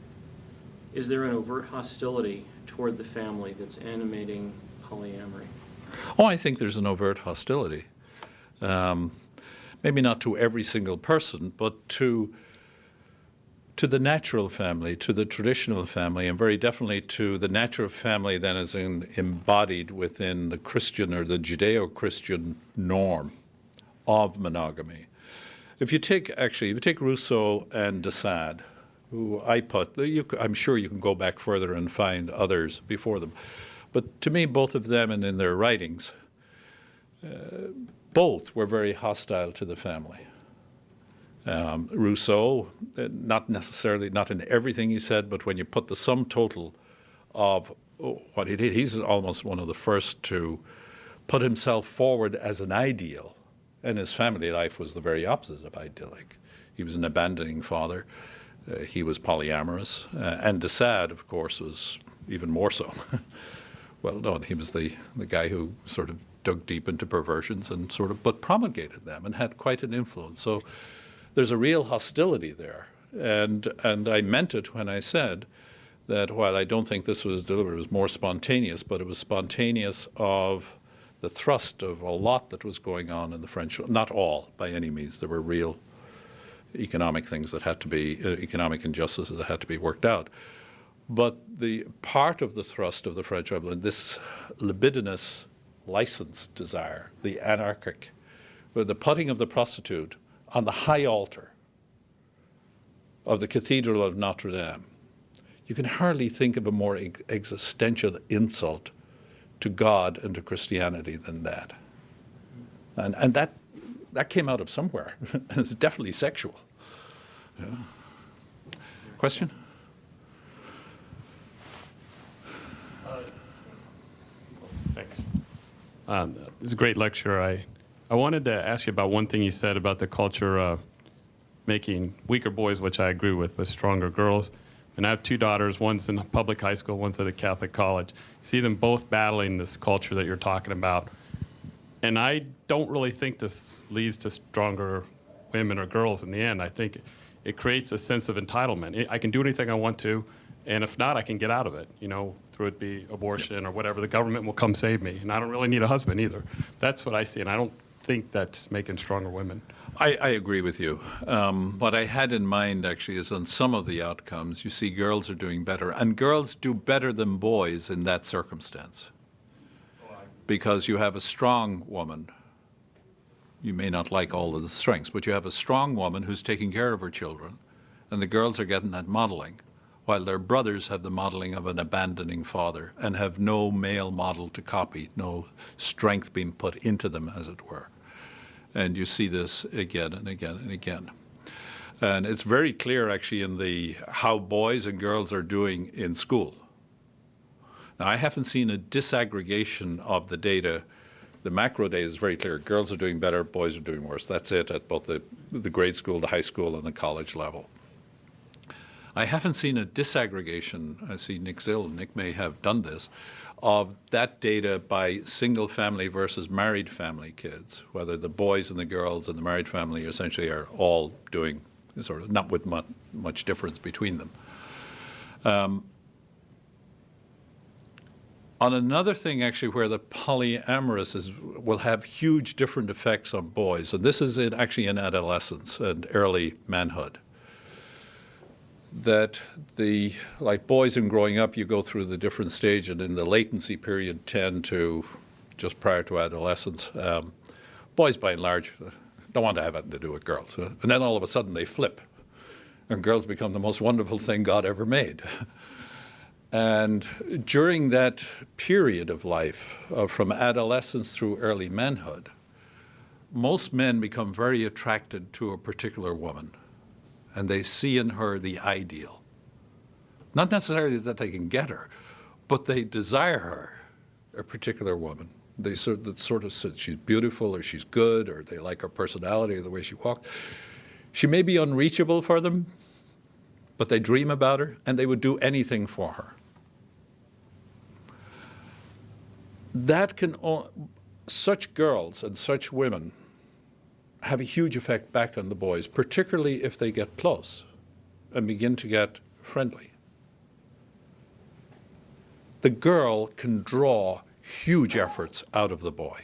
S1: is there an overt hostility toward the family that's animating polyamory?
S2: Oh, I think there's an overt hostility. Um, maybe not to every single person, but to to the natural family, to the traditional family, and very definitely to the natural family that is in, embodied within the Christian or the Judeo-Christian norm of monogamy. If you take actually, if you take Rousseau and de Sade, who I put, you, I'm sure you can go back further and find others before them, but to me, both of them and in their writings, uh, both were very hostile to the family. Um, Rousseau, uh, not necessarily, not in everything he said, but when you put the sum total of oh, what he did, he's almost one of the first to put himself forward as an ideal, and his family life was the very opposite of idyllic. He was an abandoning father. Uh, he was polyamorous, uh, and de Sade, of course, was even more so. (laughs) well known. He was the, the guy who sort of dug deep into perversions and sort of, but promulgated them and had quite an influence. So there's a real hostility there. And, and I meant it when I said that while I don't think this was deliberate, it was more spontaneous, but it was spontaneous of the thrust of a lot that was going on in the French, not all by any means. There were real economic things that had to be, uh, economic injustices that had to be worked out. But the part of the thrust of the French Revolution, this libidinous license desire, the anarchic, the putting of the prostitute on the high altar of the Cathedral of Notre Dame, you can hardly think of a more existential insult to God and to Christianity than that. And, and that, that came out of somewhere. (laughs) it's definitely sexual. Yeah. Question?
S3: Thanks. This is a great lecture. I, I wanted to ask you about one thing you said about the culture uh, making weaker boys, which I agree with, but stronger girls. And I have two daughters. One's in public high school, one's at a Catholic college. See them both battling this culture that you're talking about. And I don't really think this leads to stronger women or girls in the end. I think it creates a sense of entitlement. I can do anything I want to, and if not, I can get out of it. You know, through it be abortion or whatever. The government will come save me, and I don't really need a husband either. That's what I see, and I don't think that's making stronger women.
S2: I, I agree with you. Um, what I had in mind actually is on some of the outcomes, you see girls are doing better, and girls do better than boys in that circumstance. Because you have a strong woman. You may not like all of the strengths, but you have a strong woman who's taking care of her children, and the girls are getting that modeling, while their brothers have the modeling of an abandoning father and have no male model to copy, no strength being put into them, as it were. And you see this again and again and again. And it's very clear actually in the how boys and girls are doing in school. Now I haven't seen a disaggregation of the data. The macro data is very clear. Girls are doing better, boys are doing worse. That's it at both the, the grade school, the high school, and the college level. I haven't seen a disaggregation. I see Nick Zill, Nick may have done this, of that data by single family versus married family kids, whether the boys and the girls and the married family essentially are all doing sort of not with much, much difference between them. Um, on another thing, actually, where the polyamorous is, will have huge different effects on boys, and this is in, actually in adolescence and early manhood that the like boys in growing up, you go through the different stage, and in the latency period, 10 to just prior to adolescence, um, boys by and large don't want to have anything to do with girls, and then all of a sudden they flip, and girls become the most wonderful thing God ever made. (laughs) and during that period of life, uh, from adolescence through early manhood, most men become very attracted to a particular woman and they see in her the ideal. Not necessarily that they can get her, but they desire her, a particular woman. They sort of, sort of said she's beautiful or she's good or they like her personality or the way she walked. She may be unreachable for them, but they dream about her and they would do anything for her. That can, such girls and such women have a huge effect back on the boys, particularly if they get close and begin to get friendly. The girl can draw huge efforts out of the boy.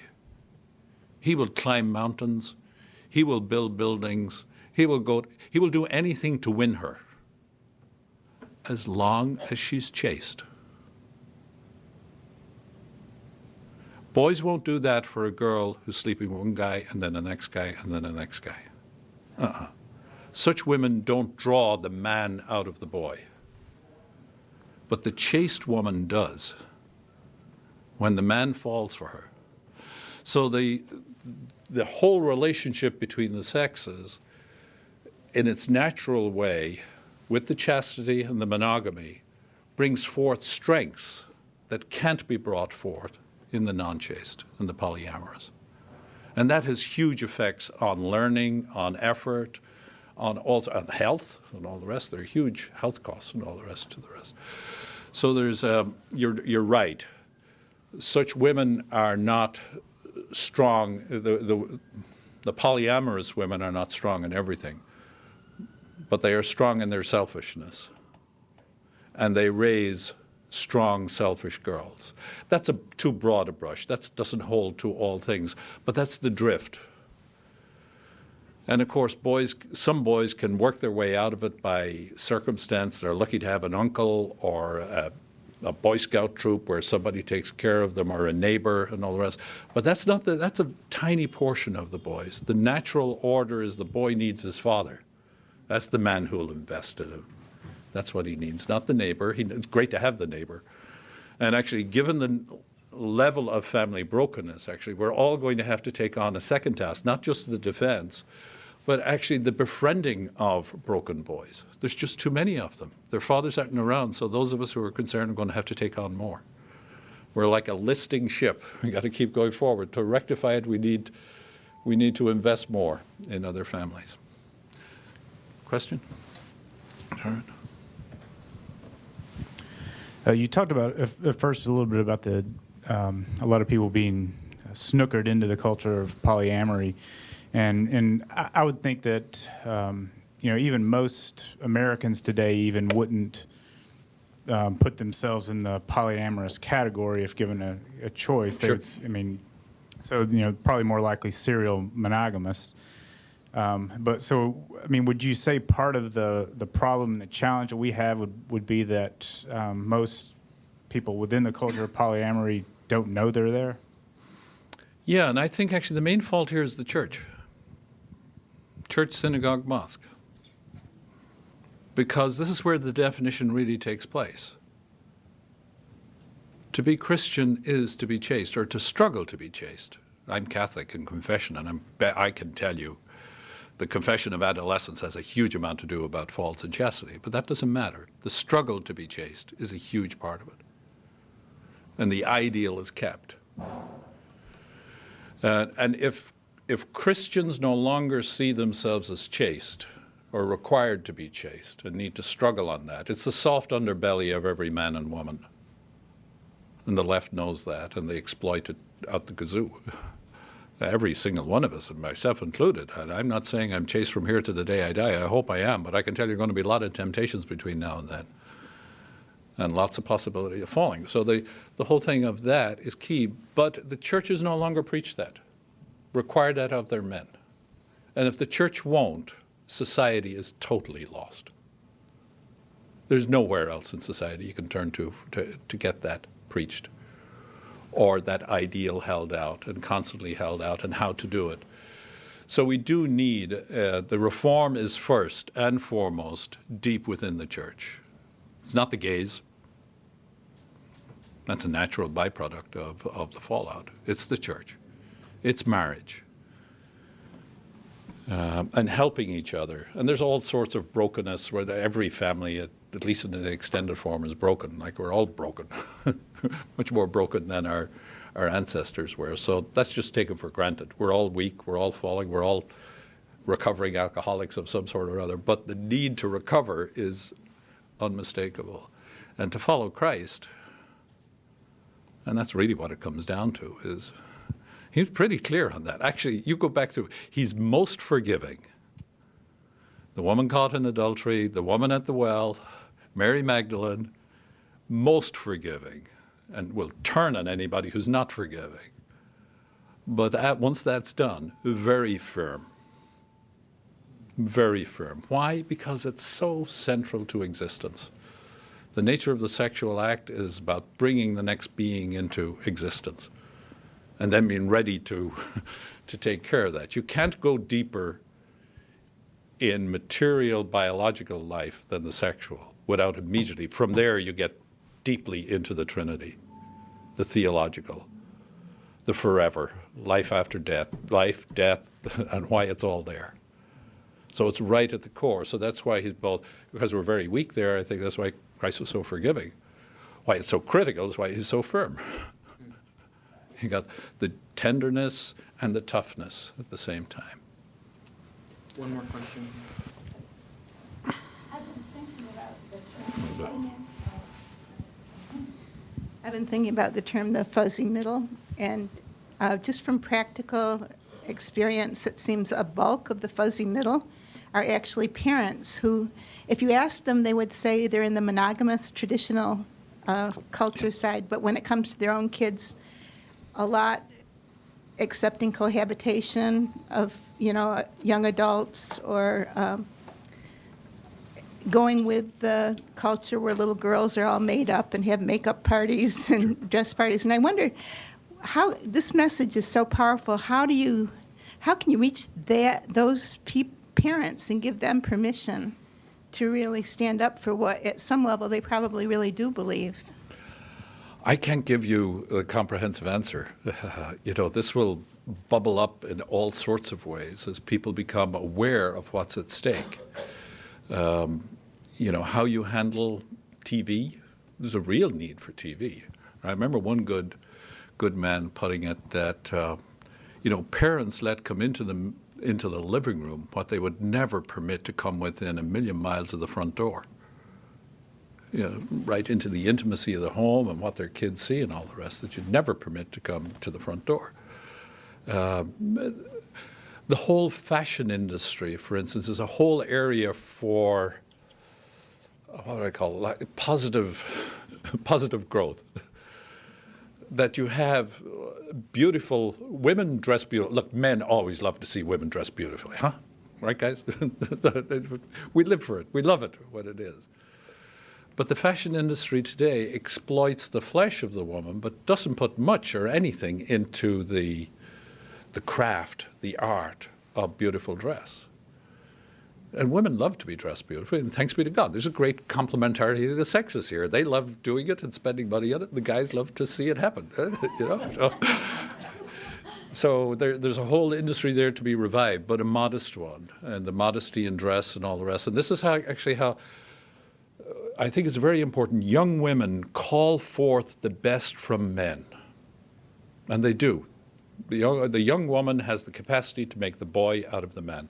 S2: He will climb mountains, he will build buildings, he will go he will do anything to win her as long as she's chaste. Boys won't do that for a girl who's sleeping with one guy and then the next guy and then the next guy. Uh-uh. Such women don't draw the man out of the boy. But the chaste woman does when the man falls for her. So the, the whole relationship between the sexes, in its natural way, with the chastity and the monogamy, brings forth strengths that can't be brought forth in the non chaste and the polyamorous. And that has huge effects on learning, on effort, on also on health and all the rest. There are huge health costs and all the rest to the rest. So there's um, you're you're right. Such women are not strong. The, the the polyamorous women are not strong in everything, but they are strong in their selfishness, and they raise strong, selfish girls. That's a too broad a brush. That doesn't hold to all things, but that's the drift. And of course, boys, some boys can work their way out of it by circumstance. They're lucky to have an uncle or a, a Boy Scout troop where somebody takes care of them or a neighbor and all the rest. But that's not the, that's a tiny portion of the boys. The natural order is the boy needs his father. That's the man who will invest in him. That's what he needs, not the neighbor. He, it's great to have the neighbor. And actually, given the level of family brokenness, actually, we're all going to have to take on a second task, not just the defense, but actually the befriending of broken boys. There's just too many of them. Their fathers aren't around, so those of us who are concerned are going to have to take on more. We're like a listing ship. We got to keep going forward. To rectify it, we need, we need to invest more in other families. Question? Sharon?
S4: Uh, you talked about at first a little bit about the um, a lot of people being snookered into the culture of polyamory, and and I, I would think that um, you know even most Americans today even wouldn't um, put themselves in the polyamorous category if given a, a choice.
S2: Sure.
S4: would I mean, so you know probably more likely serial monogamous. Um, but so, I mean, would you say part of the, the problem the challenge that we have would, would be that um, most people within the culture of polyamory don't know they're there?
S2: Yeah, and I think actually the main fault here is the church church, synagogue, mosque. Because this is where the definition really takes place. To be Christian is to be chaste, or to struggle to be chaste. I'm Catholic in confession, and I'm, I can tell you the confession of adolescence has a huge amount to do about faults and chastity, but that doesn't matter. The struggle to be chaste is a huge part of it. And the ideal is kept. Uh, and if, if Christians no longer see themselves as chaste or required to be chaste and need to struggle on that, it's the soft underbelly of every man and woman. And the left knows that, and they exploit it out the kazoo. (laughs) Every single one of us, myself included. I'm not saying I'm chaste from here to the day I die. I hope I am, but I can tell you there are going to be a lot of temptations between now and then and lots of possibility of falling. So the, the whole thing of that is key. But the churches no longer preach that, require that of their men. And if the church won't, society is totally lost. There's nowhere else in society you can turn to to, to get that preached or that ideal held out and constantly held out and how to do it. So we do need, uh, the reform is first and foremost deep within the church. It's not the gays. That's a natural byproduct of, of the fallout. It's the church. It's marriage. Um, and helping each other. And there's all sorts of brokenness where every family, at, at least in the extended form, is broken. Like we're all broken, (laughs) (laughs) much more broken than our, our ancestors were. So that's just taken for granted. We're all weak, we're all falling, we're all recovering alcoholics of some sort or other. But the need to recover is unmistakable. And to follow Christ, and that's really what it comes down to, is He was pretty clear on that. Actually, you go back to he's most forgiving. The woman caught in adultery, the woman at the well, Mary Magdalene, most forgiving, and will turn on anybody who's not forgiving. But at, once that's done, very firm. Very firm. Why? Because it's so central to existence. The nature of the sexual act is about bringing the next being into existence and then being ready to, (laughs) to take care of that. You can't go deeper in material biological life than the sexual without immediately, from there, you get deeply into the Trinity, the theological, the forever, life after death, life, death, (laughs) and why it's all there. So it's right at the core. So that's why he's both, because we're very weak there, I think that's why Christ was so forgiving. Why it's so critical is why he's so firm. (laughs) he got the tenderness and the toughness at the same time.
S1: One more question.
S5: I've been thinking about the term. I've been thinking about the term the fuzzy middle, and uh, just from practical experience, it seems a bulk of the fuzzy middle are actually parents who, if you ask them, they would say they're in the monogamous traditional uh, culture side, but when it comes to their own kids, a lot accepting cohabitation of you know young adults or um, going with the culture where little girls are all made up and have makeup parties (laughs) and dress parties. And I wondered how this message is so powerful. How do you, how can you reach that those parents and give them permission to really stand up for what, at some level, they probably really do believe?
S2: I can't give you a comprehensive answer. (laughs) you know, this will bubble up in all sorts of ways as people become aware of what's at stake. Um, you know, how you handle TV. There's a real need for TV. I remember one good, good man putting it that, uh, you know, parents let come into the into the living room what they would never permit to come within a million miles of the front door. You know, right into the intimacy of the home and what their kids see and all the rest that you'd never permit to come to the front door. Uh, the whole fashion industry, for instance, is a whole area for what do I call it? Like positive, (laughs) positive growth. that you have beautiful women dress beautiful. Look, men always love to see women dress beautifully, huh? Right, guys? (laughs) we live for it. We love it, what it is. But the fashion industry today exploits the flesh of the woman, but doesn't put much or anything into the, the craft, the art of beautiful dress. And women love to be dressed beautifully, and thanks be to God. There's a great complementarity of the sexes here. They love doing it and spending money on it. The guys love to see it happen. (laughs) you know. So, so there, there's a whole industry there to be revived, but a modest one, and the modesty in dress and all the rest. And this is how actually how I think it's very important. Young women call forth the best from men, and they do. The young, the young woman has the capacity to make the boy out of the man.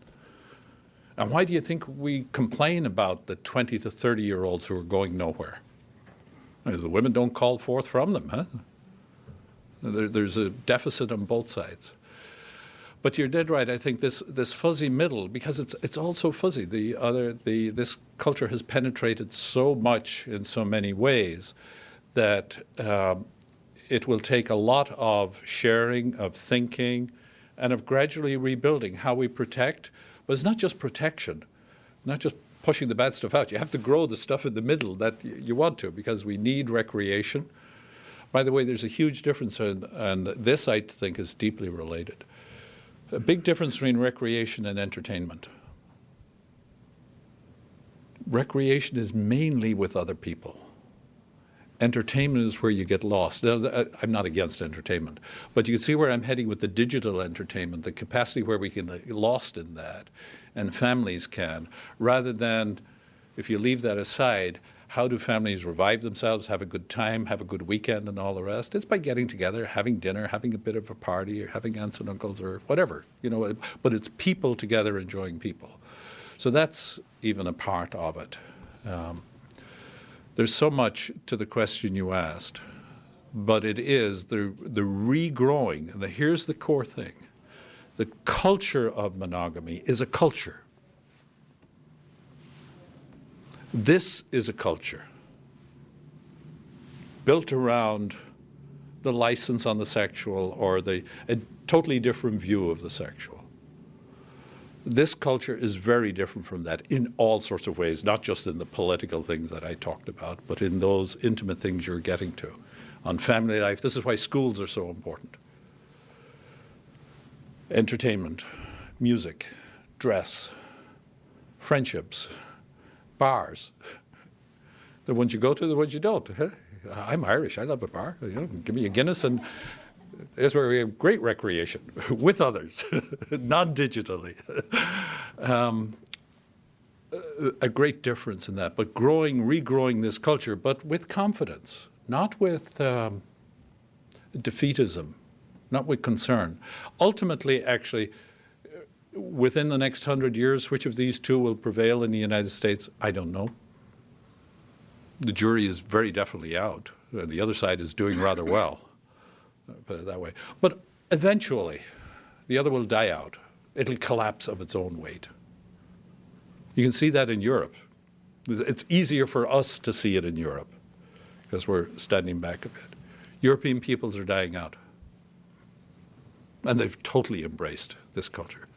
S2: And why do you think we complain about the 20 to 30 year olds who are going nowhere? Because the women don't call forth from them, huh? There, there's a deficit on both sides. But you're dead right. I think this, this fuzzy middle, because it's, it's all so fuzzy. The other, the, this culture has penetrated so much in so many ways that um, it will take a lot of sharing, of thinking, and of gradually rebuilding how we protect but it's not just protection, not just pushing the bad stuff out. You have to grow the stuff in the middle that you want to because we need recreation. By the way, there's a huge difference, in, and this I think is deeply related. A big difference between recreation and entertainment. Recreation is mainly with other people entertainment is where you get lost. Now, uh, I'm not against entertainment, but you can see where I'm heading with the digital entertainment, the capacity where we can get lost in that, and families can, rather than, if you leave that aside, how do families revive themselves, have a good time, have a good weekend, and all the rest? It's by getting together, having dinner, having a bit of a party, or having aunts and uncles, or whatever, you know. Uh, but it's people together enjoying people. So that's even a part of it. Um, there's so much to the question you asked but it is the, the regrowing. And the, here's the core thing the culture of monogamy is a culture. This is a culture built around the license on the sexual or the a totally different view of the sexual. This culture is very different from that in all sorts of ways, not just in the political things that I talked about, but in those intimate things you're getting to. On family life, this is why schools are so important. Entertainment, music, dress, friendships, bars. The ones you go to, the ones you don't. (laughs) I'm Irish. I love a bar. You know, give me a Guinness, and that's where we have great recreation (laughs) with others, (laughs) non-digitally. (laughs) Um, a- great difference in that, but growing, regrowing this culture, but with confidence, not with um, defeatism, not with concern. Ultimately, actually, within the next hundred years, which of these two will prevail in the United States? I don't know. The jury is very definitely out. The other side is doing rather well, put it that way. But eventually, the other will die out. It'll collapse of its own weight. You can see that in Europe. It's easier for us to see it in Europe because we're standing back a bit. European peoples are dying out. And they've totally embraced this culture.